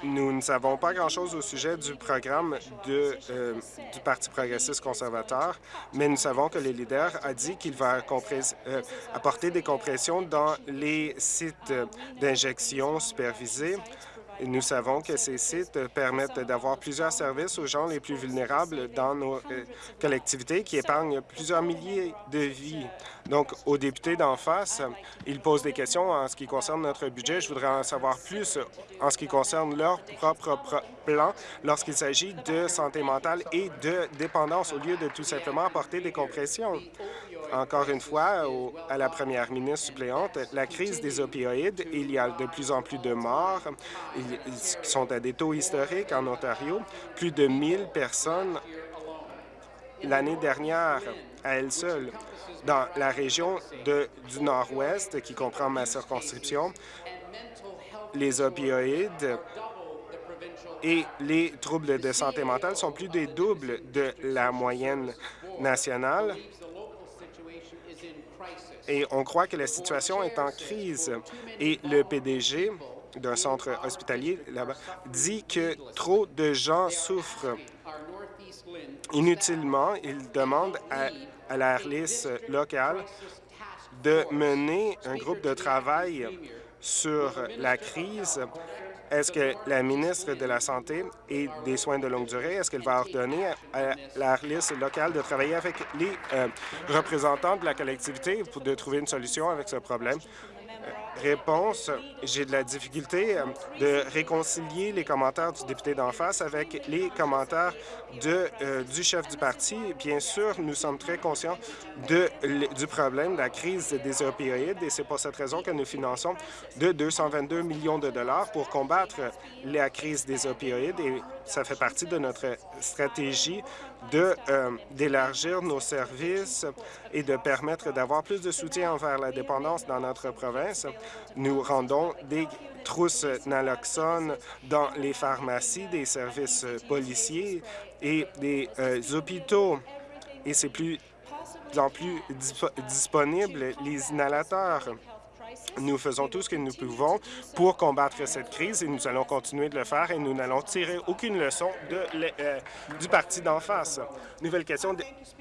nous ne savons pas grand-chose au sujet du programme euh, du Parti progressiste conservateur, mais nous savons que le leader a dit qu'il va euh, apporter des compressions dans les sites d'injection supervisés nous savons que ces sites permettent d'avoir plusieurs services aux gens les plus vulnérables dans nos euh, collectivités qui épargnent plusieurs milliers de vies. Donc, aux députés d'en face, ils posent des questions en ce qui concerne notre budget. Je voudrais en savoir plus en ce qui concerne leur propre plan lorsqu'il s'agit de santé mentale et de dépendance, au lieu de tout simplement apporter des compressions encore une fois à la première ministre suppléante, la crise des opioïdes, il y a de plus en plus de morts ils sont à des taux historiques en Ontario. Plus de 1000 personnes l'année dernière à elle seule. Dans la région du Nord-Ouest, qui comprend ma circonscription, les opioïdes et les troubles de santé mentale sont plus des doubles de la moyenne nationale et on croit que la situation est en crise. Et le PDG d'un centre hospitalier là-bas dit que trop de gens souffrent inutilement. Il demande à, à la locale de mener un groupe de travail sur la crise est-ce que la ministre de la Santé et des soins de longue durée, est-ce qu'elle va ordonner à la liste locale de travailler avec les euh, représentants de la collectivité pour de trouver une solution avec ce problème? Réponse, j'ai de la difficulté euh, de réconcilier les commentaires du député d'en face avec les commentaires de, euh, du chef du parti. Bien sûr, nous sommes très conscients de, du problème de la crise des opioïdes et c'est pour cette raison que nous finançons de 222 millions de dollars pour combattre la crise des opioïdes et ça fait partie de notre stratégie euh, d'élargir nos services et de permettre d'avoir plus de soutien envers la dépendance dans notre province. Nous rendons des trousses naloxone dans les pharmacies, des services policiers et des euh, hôpitaux. Et c'est plus en plus disponible les inhalateurs. Nous faisons tout ce que nous pouvons pour combattre cette crise et nous allons continuer de le faire et nous n'allons tirer aucune leçon euh, du parti d'en face. Nouvelle question,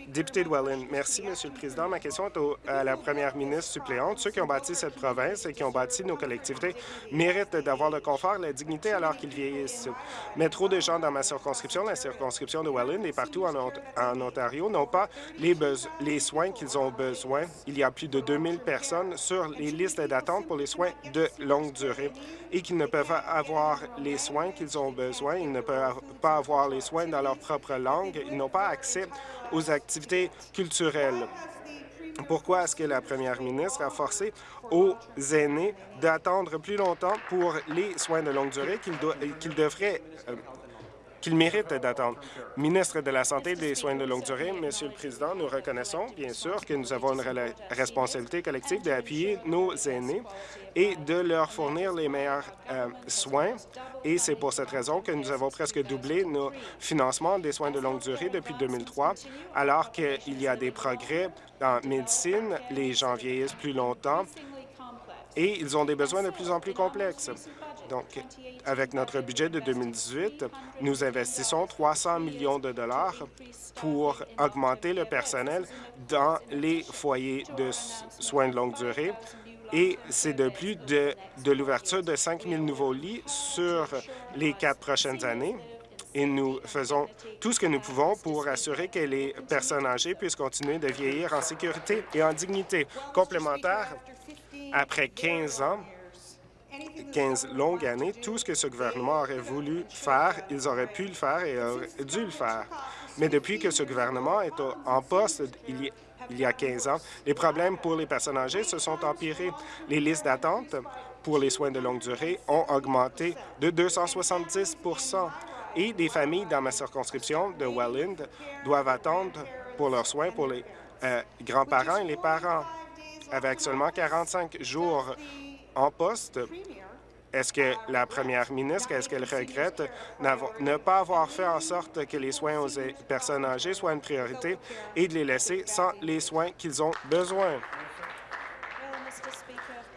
député de Welland. Merci, Monsieur le Président. Ma question est à la première ministre suppléante. Ceux qui ont bâti cette province et qui ont bâti nos collectivités méritent d'avoir le confort et la dignité alors qu'ils vieillissent. Mais trop de gens dans ma circonscription, la circonscription de Welland et partout en, Ontario, n'ont pas les, les soins qu'ils ont besoin. Il y a plus de 2000 personnes sur les listes d'attente pour les soins de longue durée et qu'ils ne peuvent avoir les soins qu'ils ont besoin. Ils ne peuvent pas avoir les soins dans leur propre langue. Ils n'ont pas accès aux activités culturelles. Pourquoi est-ce que la première ministre a forcé aux aînés d'attendre plus longtemps pour les soins de longue durée qu'ils devraient qu'ils méritent d'attendre. Ministre de la Santé et des Soins de longue durée, Monsieur le Président, nous reconnaissons bien sûr que nous avons une responsabilité collective d'appuyer nos aînés et de leur fournir les meilleurs euh, soins. Et c'est pour cette raison que nous avons presque doublé nos financements des soins de longue durée depuis 2003, alors qu'il y a des progrès en médecine, les gens vieillissent plus longtemps et ils ont des besoins de plus en plus complexes. Donc, avec notre budget de 2018, nous investissons 300 millions de dollars pour augmenter le personnel dans les foyers de soins de longue durée et c'est de plus de, l'ouverture de 5 000 nouveaux lits sur les quatre prochaines années. Et nous faisons tout ce que nous pouvons pour assurer que les personnes âgées puissent continuer de vieillir en sécurité et en dignité. Complémentaire, après 15 ans, 15 longues années, tout ce que ce gouvernement aurait voulu faire, ils auraient pu le faire et auraient dû le faire. Mais depuis que ce gouvernement est en poste il y, a 15 ans, les problèmes pour les personnes âgées se sont empirés. Les listes d'attente pour les soins de longue durée ont augmenté de 270% et des familles dans ma circonscription de Welland doivent attendre pour leurs soins pour les euh, grands-parents et les parents. Avec seulement 45 jours en poste, est-ce que la première ministre, est-ce qu'elle regrette ne pas avoir fait en sorte que les soins aux personnes âgées soient une priorité et de les laisser sans les soins qu'ils ont besoin?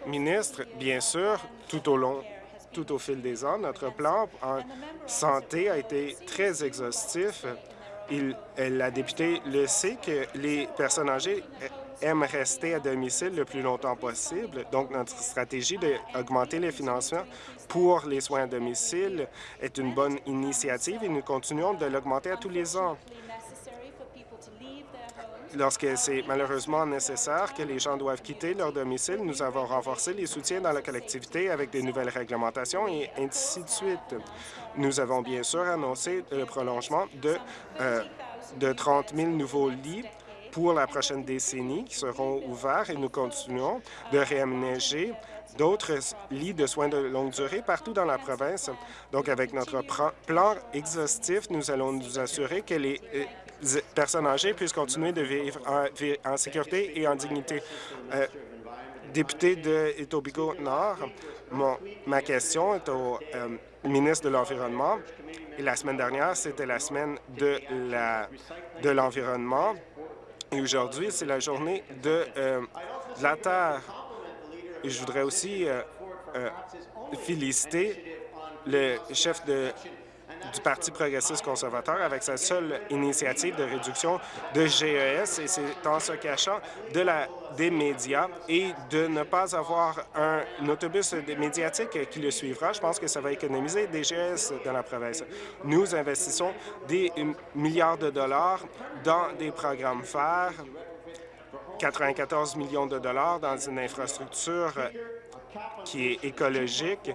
Ministre, bien sûr, tout au long tout au fil des ans. Notre plan en santé a été très exhaustif. Il, la députée le sait que les personnes âgées aiment rester à domicile le plus longtemps possible. Donc, notre stratégie d'augmenter les financements pour les soins à domicile est une bonne initiative et nous continuons de l'augmenter à tous les ans. Lorsque c'est malheureusement nécessaire que les gens doivent quitter leur domicile, nous avons renforcé les soutiens dans la collectivité avec des nouvelles réglementations et ainsi de suite. Nous avons bien sûr annoncé le prolongement de, euh, de 30 000 nouveaux lits pour la prochaine décennie qui seront ouverts et nous continuons de réaménager d'autres lits de soins de longue durée partout dans la province. Donc, avec notre plan exhaustif, nous allons nous assurer que les euh, personnes âgées puissent continuer de vivre en, sécurité et en dignité. Euh, député de Etobicoke-Nord, ma question est au euh, ministre de l'Environnement. La semaine dernière, c'était la semaine de l'environnement. et aujourd'hui, c'est la journée de, euh, de, la Terre. Et je voudrais aussi féliciter le chef de du Parti progressiste conservateur avec sa seule initiative de réduction de GES et c'est en se cachant de la, des médias et de ne pas avoir un, autobus médiatique qui le suivra. Je pense que ça va économiser des GES dans la province. Nous investissons des milliards de dollars dans des programmes phares, 94 millions de dollars dans une infrastructure qui est écologique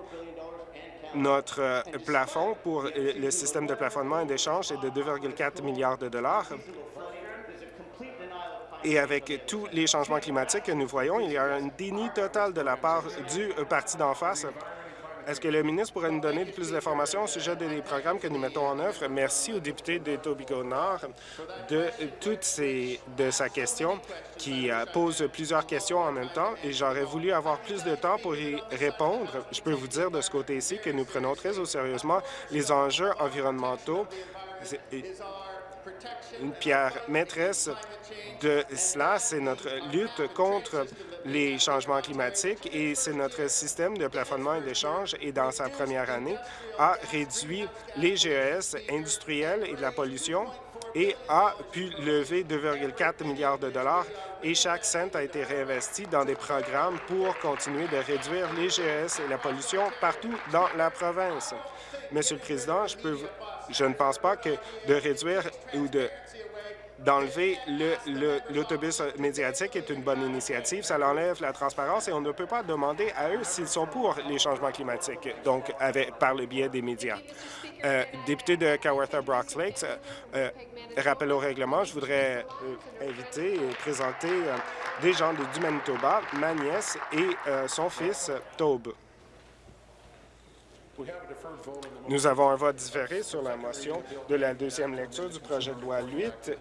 notre euh, plafond pour euh, le système de plafonnement et d'échange est de 2,4 milliards de dollars. Et avec tous les changements climatiques que nous voyons, il y a un déni total de la part du parti d'en face est-ce que le ministre pourrait nous donner plus d'informations au sujet des programmes que nous mettons en œuvre? Merci au député de Tobico-Nord de toutes ces, de sa question qui euh, pose plusieurs questions en même temps et j'aurais voulu avoir plus de temps pour y répondre. Je peux vous dire de ce côté-ci que nous prenons très au sérieusement les enjeux environnementaux une pierre maîtresse de cela, c'est notre lutte contre les changements climatiques et c'est notre système de plafonnement et d'échange et dans sa première année a réduit les GES industriels et de la pollution et a pu lever 2,4 milliards de dollars et chaque cent a été réinvesti dans des programmes pour continuer de réduire les GES et la pollution partout dans la province. Monsieur le Président, je, peux, je ne pense pas que de réduire ou de d'enlever l'autobus médiatique est une bonne initiative. Ça enlève la transparence et on ne peut pas demander à eux s'ils sont pour les changements climatiques, donc avec, par le biais des médias. Euh, député de Kawartha Brox Lakes, euh, euh, rappel au règlement, je voudrais inviter et présenter des gens du Manitoba, ma nièce et son fils, Taube. Nous avons un vote différé sur la motion de la deuxième lecture du projet de loi 8,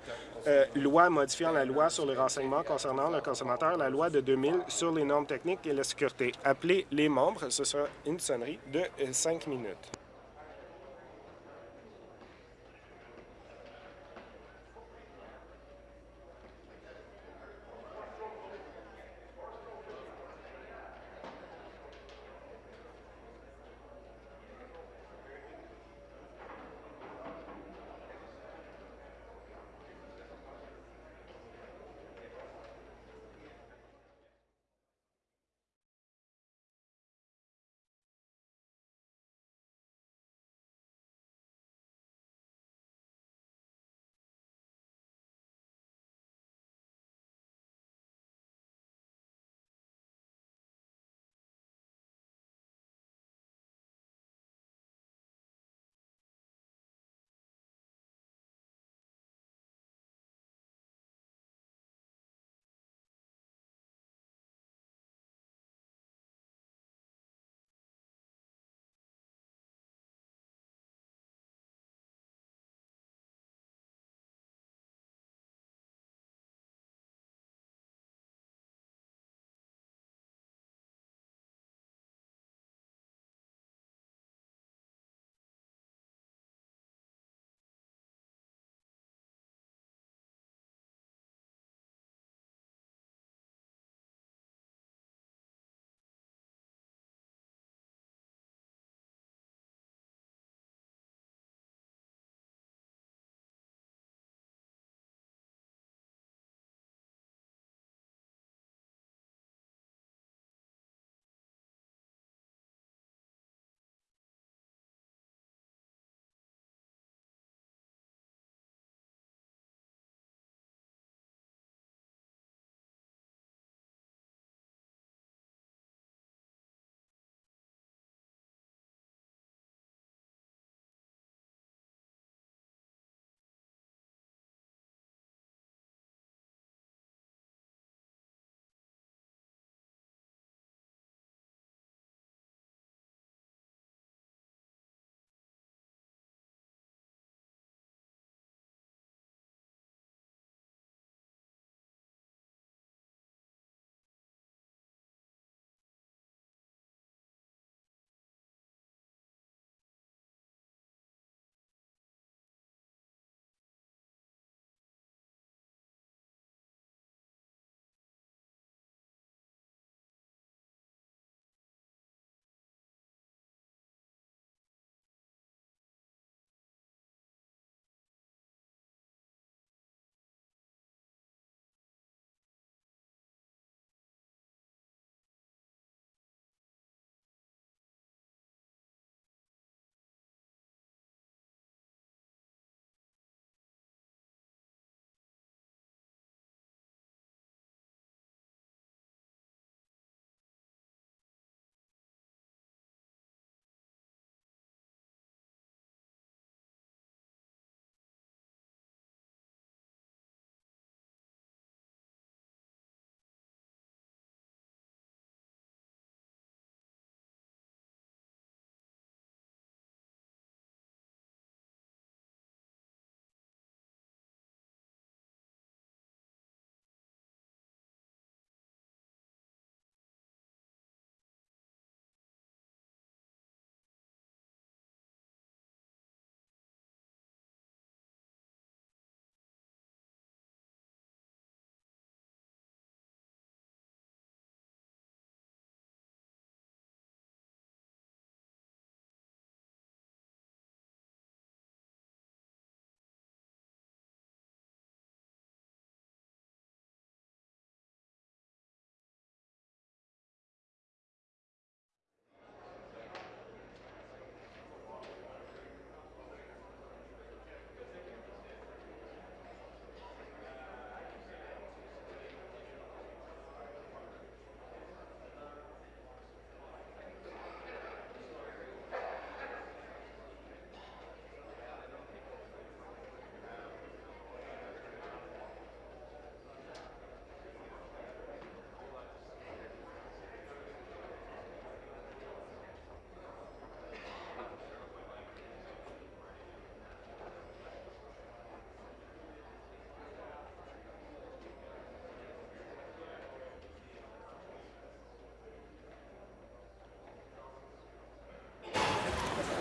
euh, loi modifiant la loi sur les renseignements concernant le consommateur, la loi de 2000 sur les normes techniques et la sécurité. Appelez les membres, ce sera une sonnerie de euh, cinq minutes.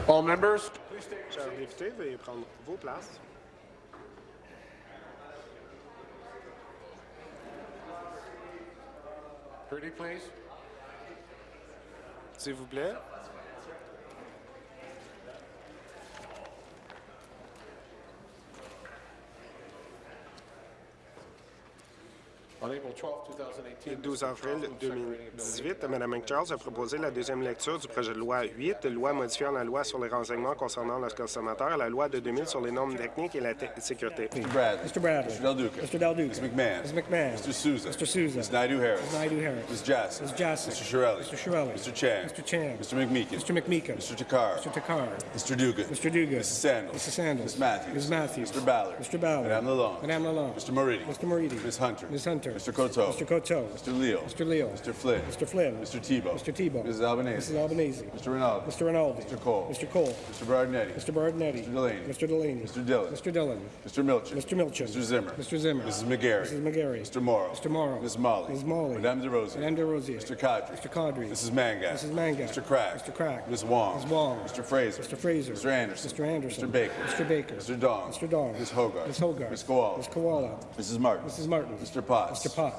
All members, Chers députés, veuillez prendre vos places. pretty please? S'il vous plaît. On April 12, 2018. Le 12 avril 2018, Mme McCharles a proposé la deuxième lecture du projet de loi 8, loi modifiant la loi sur les renseignements concernant le consommateur et la loi de 2000 sur les normes techniques et la sécurité. Mr. Bradley. Mr. Bradley. Mr. Del Duca. Mr. Del Duca. Ms. McMahon. Ms. McMahon. Mr. Souza. Mr. Souza. Ms. Naidu Harris. Ms. Naidu Harris. Ms. Jassy. Ms. Jassy. Mr. Shirelli. Mr. Shirelli. Mr. Chan. Mr. Chan. Mr. McMeekin. Mr. McMeekin. Mr. Takar. Mr. Takar. Mr. Dugan. Mr. Dugan. Mrs. Sandals. Mrs. Sandals. Ms. Matthews. Ms. Matthews. Mr. Ballard. Mr. Ballard. Madame Lalonde. Madame Lalonde. Mr. Moridi. Mr. Moridi. Ms. Hunter. Ms. Hunter. Mr. Coteau. Mr. Coteau. Mr. Leo. Mr. Leo. Mr. Flynn. Mr. Flynn. Mr. Tebow. Mr. Tebow. Mrs. Albanese. Mrs. Albanese. Mr. Rinaldi. Mr. Rinaldi. Mr. Cole. Mr. Cole. Mr. Berardinetti. Mr. Berardinetti. Mr. Delaney. Mr. Delaney. Mr. Dillon. Mr. Dillon. Mr. Milchin. Mr. Milchin. Mr. Zimmer. Mr. Zimmer. Mrs. McGarry. Mrs. McGarry. Mr. Morrow. Mr. Morrow. Ms. Molly. Ms. Molly. Madame De Rosier. Madame De Rosier. Mr. Cadre. Mr. Cadre. Mrs. Mangat. Mrs. Mangat. Mr. Crack. Mr. Crack. Ms. Wong. Ms. Wong. Mr. Fraser. Mr. Fraser. Mr. Anderson. Mr. Anderson. Mr. Baker. Mr. Baker. Mr. Dong. Mr. Dong. Ms. Hogarth. Ms. Hogarth. Ms. Koala. Ms. Koala. Mrs. Martin. Mrs. Martin. Mr. Potts. Mr. Potts.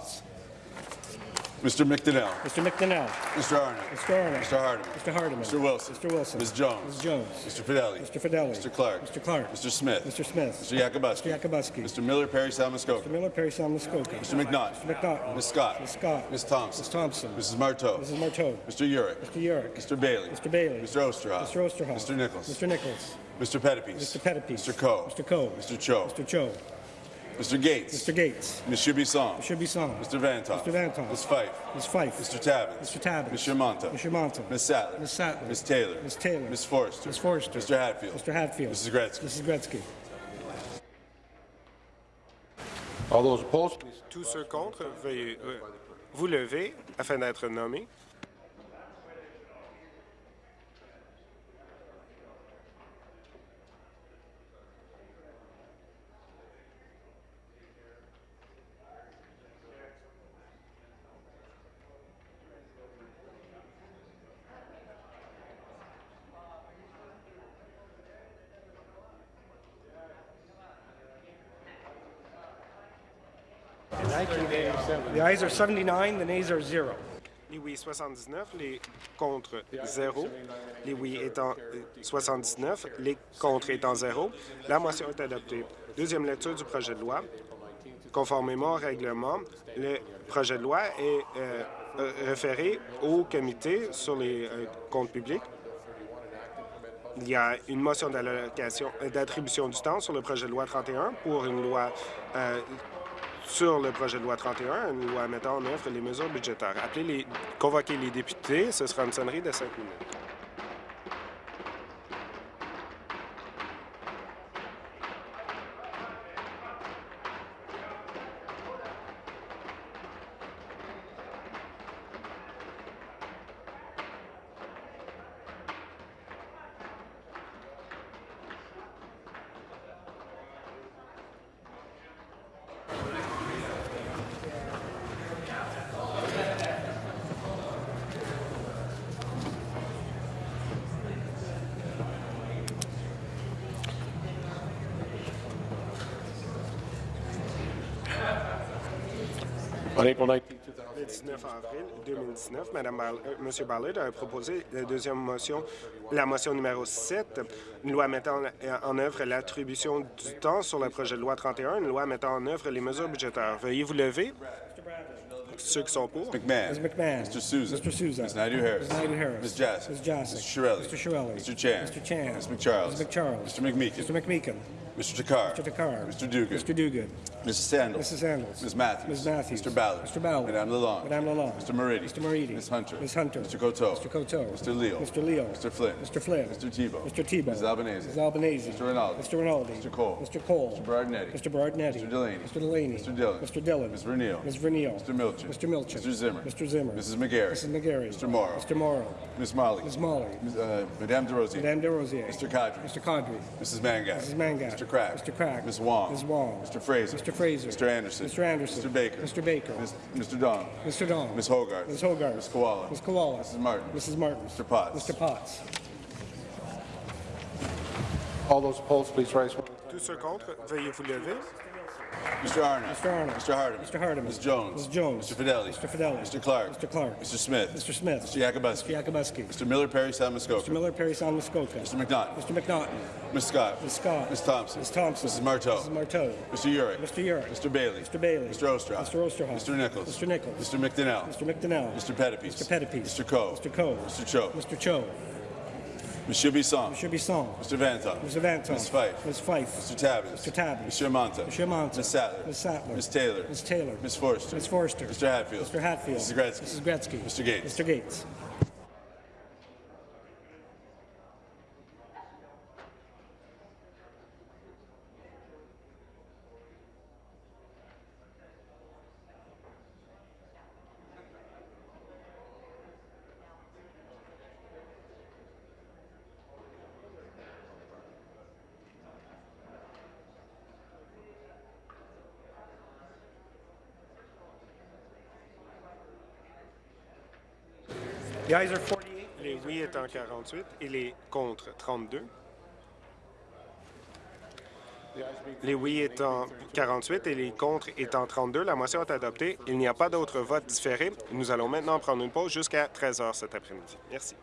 Mr. McDonnell. Mr. McDonnell. Mr. Arnott. Mr. Arnott. Mr. Hardeman. Mr. Hardeman. Mr. Wilson. Mr. Wilson. Ms. Jones. Ms. Jones. Mr. Fidelli. Mr. Fidelli. Mr. Clark. Mr. Clark. Mr. Smith. Mr. Smith. Mr. Yakubuski. Mr. Yakubuski. Mr. Miller Perry Salmuskoka. Mr. Miller, Perry Salmuskoka. Mr. McNaught. Mr. McNaught. Ms. Scott. Ms. Scott. Ms. Thompson. Ms. Thompson. Mrs. Marteau. Mrs. Marteau. Mr. Urick. Mr. Yurick. Mr. Bailey. Mr. Bailey. Mr. Osterhoff. Mr. Osterhoff. Mr. Nichols. Mr. Nichols. Mr. Pettipies. Mr. Pettipies. Mr. Coe. Mr. Coe. Mr. Cho. Mr. Cho. Mr. Gates. Mr. Gates. Monsieur Bisson. Mr. Bisson. Mr. Vantoff. Mr. Vantoff. Ms. Fife. Ms. Fife. Mr. Tabbins. Mr. Tabbins. Monsieur Monta. Mr. Monta. Ms. Sattler. Ms. Sattler. Ms. Taylor. Ms. Taylor. Ms. Forrester. Ms. Forrester. Mr. Hatfield. Mr. Hatfield. Mrs. Gretzky. Mrs. Gretzky. All those opposed, please. Tous ceux contre, veuillez euh, vous lever afin d'être nommés. The ayes are 79, the nays are. Les oui 79, les contre 0. Les oui étant euh, 79, les contre étant 0. La motion est adoptée. Deuxième lecture du projet de loi. Conformément au règlement, le projet de loi est euh, euh, référé au comité sur les euh, comptes publics. Il y a une motion euh, d'attribution du temps sur le projet de loi 31 pour une loi euh, sur le projet de loi 31, une loi mettant en œuvre les mesures budgétaires. Appelez les, convoquer les députés, ce sera une sonnerie de cinq minutes. 19, 2000. Le 19 avril 2019, Mme Ball- euh, M. Ballard a proposé la deuxième motion, la motion numéro 7, une loi mettant en œuvre l'attribution du temps sur le projet de loi 31, une loi mettant en œuvre les mesures budgétaires. Veuillez vous lever. Ceux qui sont pour. McMahon. Ms. McMahon. Mr. Souza. Mr. Souza. Ms. Naidu Harris. Ms. Naidu Harris. Ms. Jassy. Ms. Jassy. Mr. Shirelli. Mr. Shirelli. Mr. Chan. Mr. Chan. Ms. McCharles. Ms. McCharles. Mr. McMeekin. Mr. McMeekin. Mr. Takar. Mr. Takar. Mr. Dugan. Mr. Dugan. Mrs. Sandals. Mrs. Sandals. Ms. Matthews. Ms. Matthews. Mr. Ballard. Mr. Ballard. Madame Lalonde. Madame Lalonde. Mr. Moridi. Mr. Moridi. Ms. Hunter. Ms. Hunter. Mr. Coteau. Mr. Coteau. Mr. Leo. Mr. Leo. Mr. Flynn. Mr. Flynn. Mr. Tebow. Mr. Tebow. Mrs. Albanese. Mrs. Albanese. Mr. Rinaldi. Mr. Rinaldi. Mr. Cole. Mr. Cole. Mr. Berardinetti. Mr. Berardinetti. Mr. Delaney. Mr. Delaney. Mr. Dillon. Mr. Dillon. Ms. Verneal. Ms. Verneal. Mr. Milchin. Mr. Milchin. Mr. Zimmer. Mr. Zimmer. Mrs. McGarry. Mrs. McGarry. Mr. Morrow. Mr. Morrow. Ms. Molly. Ms. Molly. Ms. Uh, Madame De Rosier. Madame De Rosier. Mr. Cadre. Mr. Cadre. Mrs. Mangat. Mrs. Mangat. Mr. Crack. Mr. Crack. Ms. Wong. Ms. Wong. Mr. Fraser. Mr. Fraser. Mr. Anderson. Mr. Anderson. Mr. Baker. Mr. Baker. Ms. Mr. Dong. Mr. Dong. Ms. Hogarth. Ms. Hogarth. Ms. Koala. Ms. Koala. Mrs. Martin. Mrs. Martin. Mr. Potts. Mr. Potts. All those opposed, please raise one. Tous ceux contre, veuillez vous lever. Mr. Arnott. Mr. Arnott. Mr. Hardeman. Mr. Hardeman. Ms. Jones. Ms. Jones. Mr. Fidelli. Mr. Fidelli. Mr. Clark. Mr. Clark. Mr. Smith. Mr. Smith. Mr. Yakubuski. Mr. Yakubuski. Mr. Miller Perry Salmascoca. Mr. Miller, Perry Sound, Muskoka. Mr. McNaughton. Mr. McNaughton. Ms. Scott. Ms. Scott. Ms. Thompson. Ms. Thompson. Mrs. Marteau. Mrs. Marteau. Mr. Urick. Mr. Urick. Mr. Bailey. Mr. Bailey. Mr. Osterhoff. Mr. Osterhoff. Mr. Nichols. Mr. Nichols. Mr. McDonnell. Mr. McDonnell. Mr. Pettipies. Mr. Pettipies. Mr. Coe. Mr. Coe. Mr. Cho. Mr. Cho. Monsieur Bisson. Mr. Bisson. Mr. Vanton. Mr. Vanton. Ms. Fife. Ms. Fife. Mr. Tabbins. Mr. Tabbins. Monsieur Monta. Monsieur Monta. Ms. Sattler. Ms. Sattler. Ms. Taylor. Ms. Taylor. Ms. Forrester. Ms. Forrester. Mr. Hatfield. Mr. Hatfield. Mrs. Gretzky. Mrs. Gretzky. Mr. Gates. Mr. Gates. Les oui étant 48 et les contre 32. Les oui étant 48 et les contre étant 32, la motion est adoptée. Il n'y a pas d'autre vote différé. Nous allons maintenant prendre une pause jusqu'à 13 heures cet après-midi. Merci.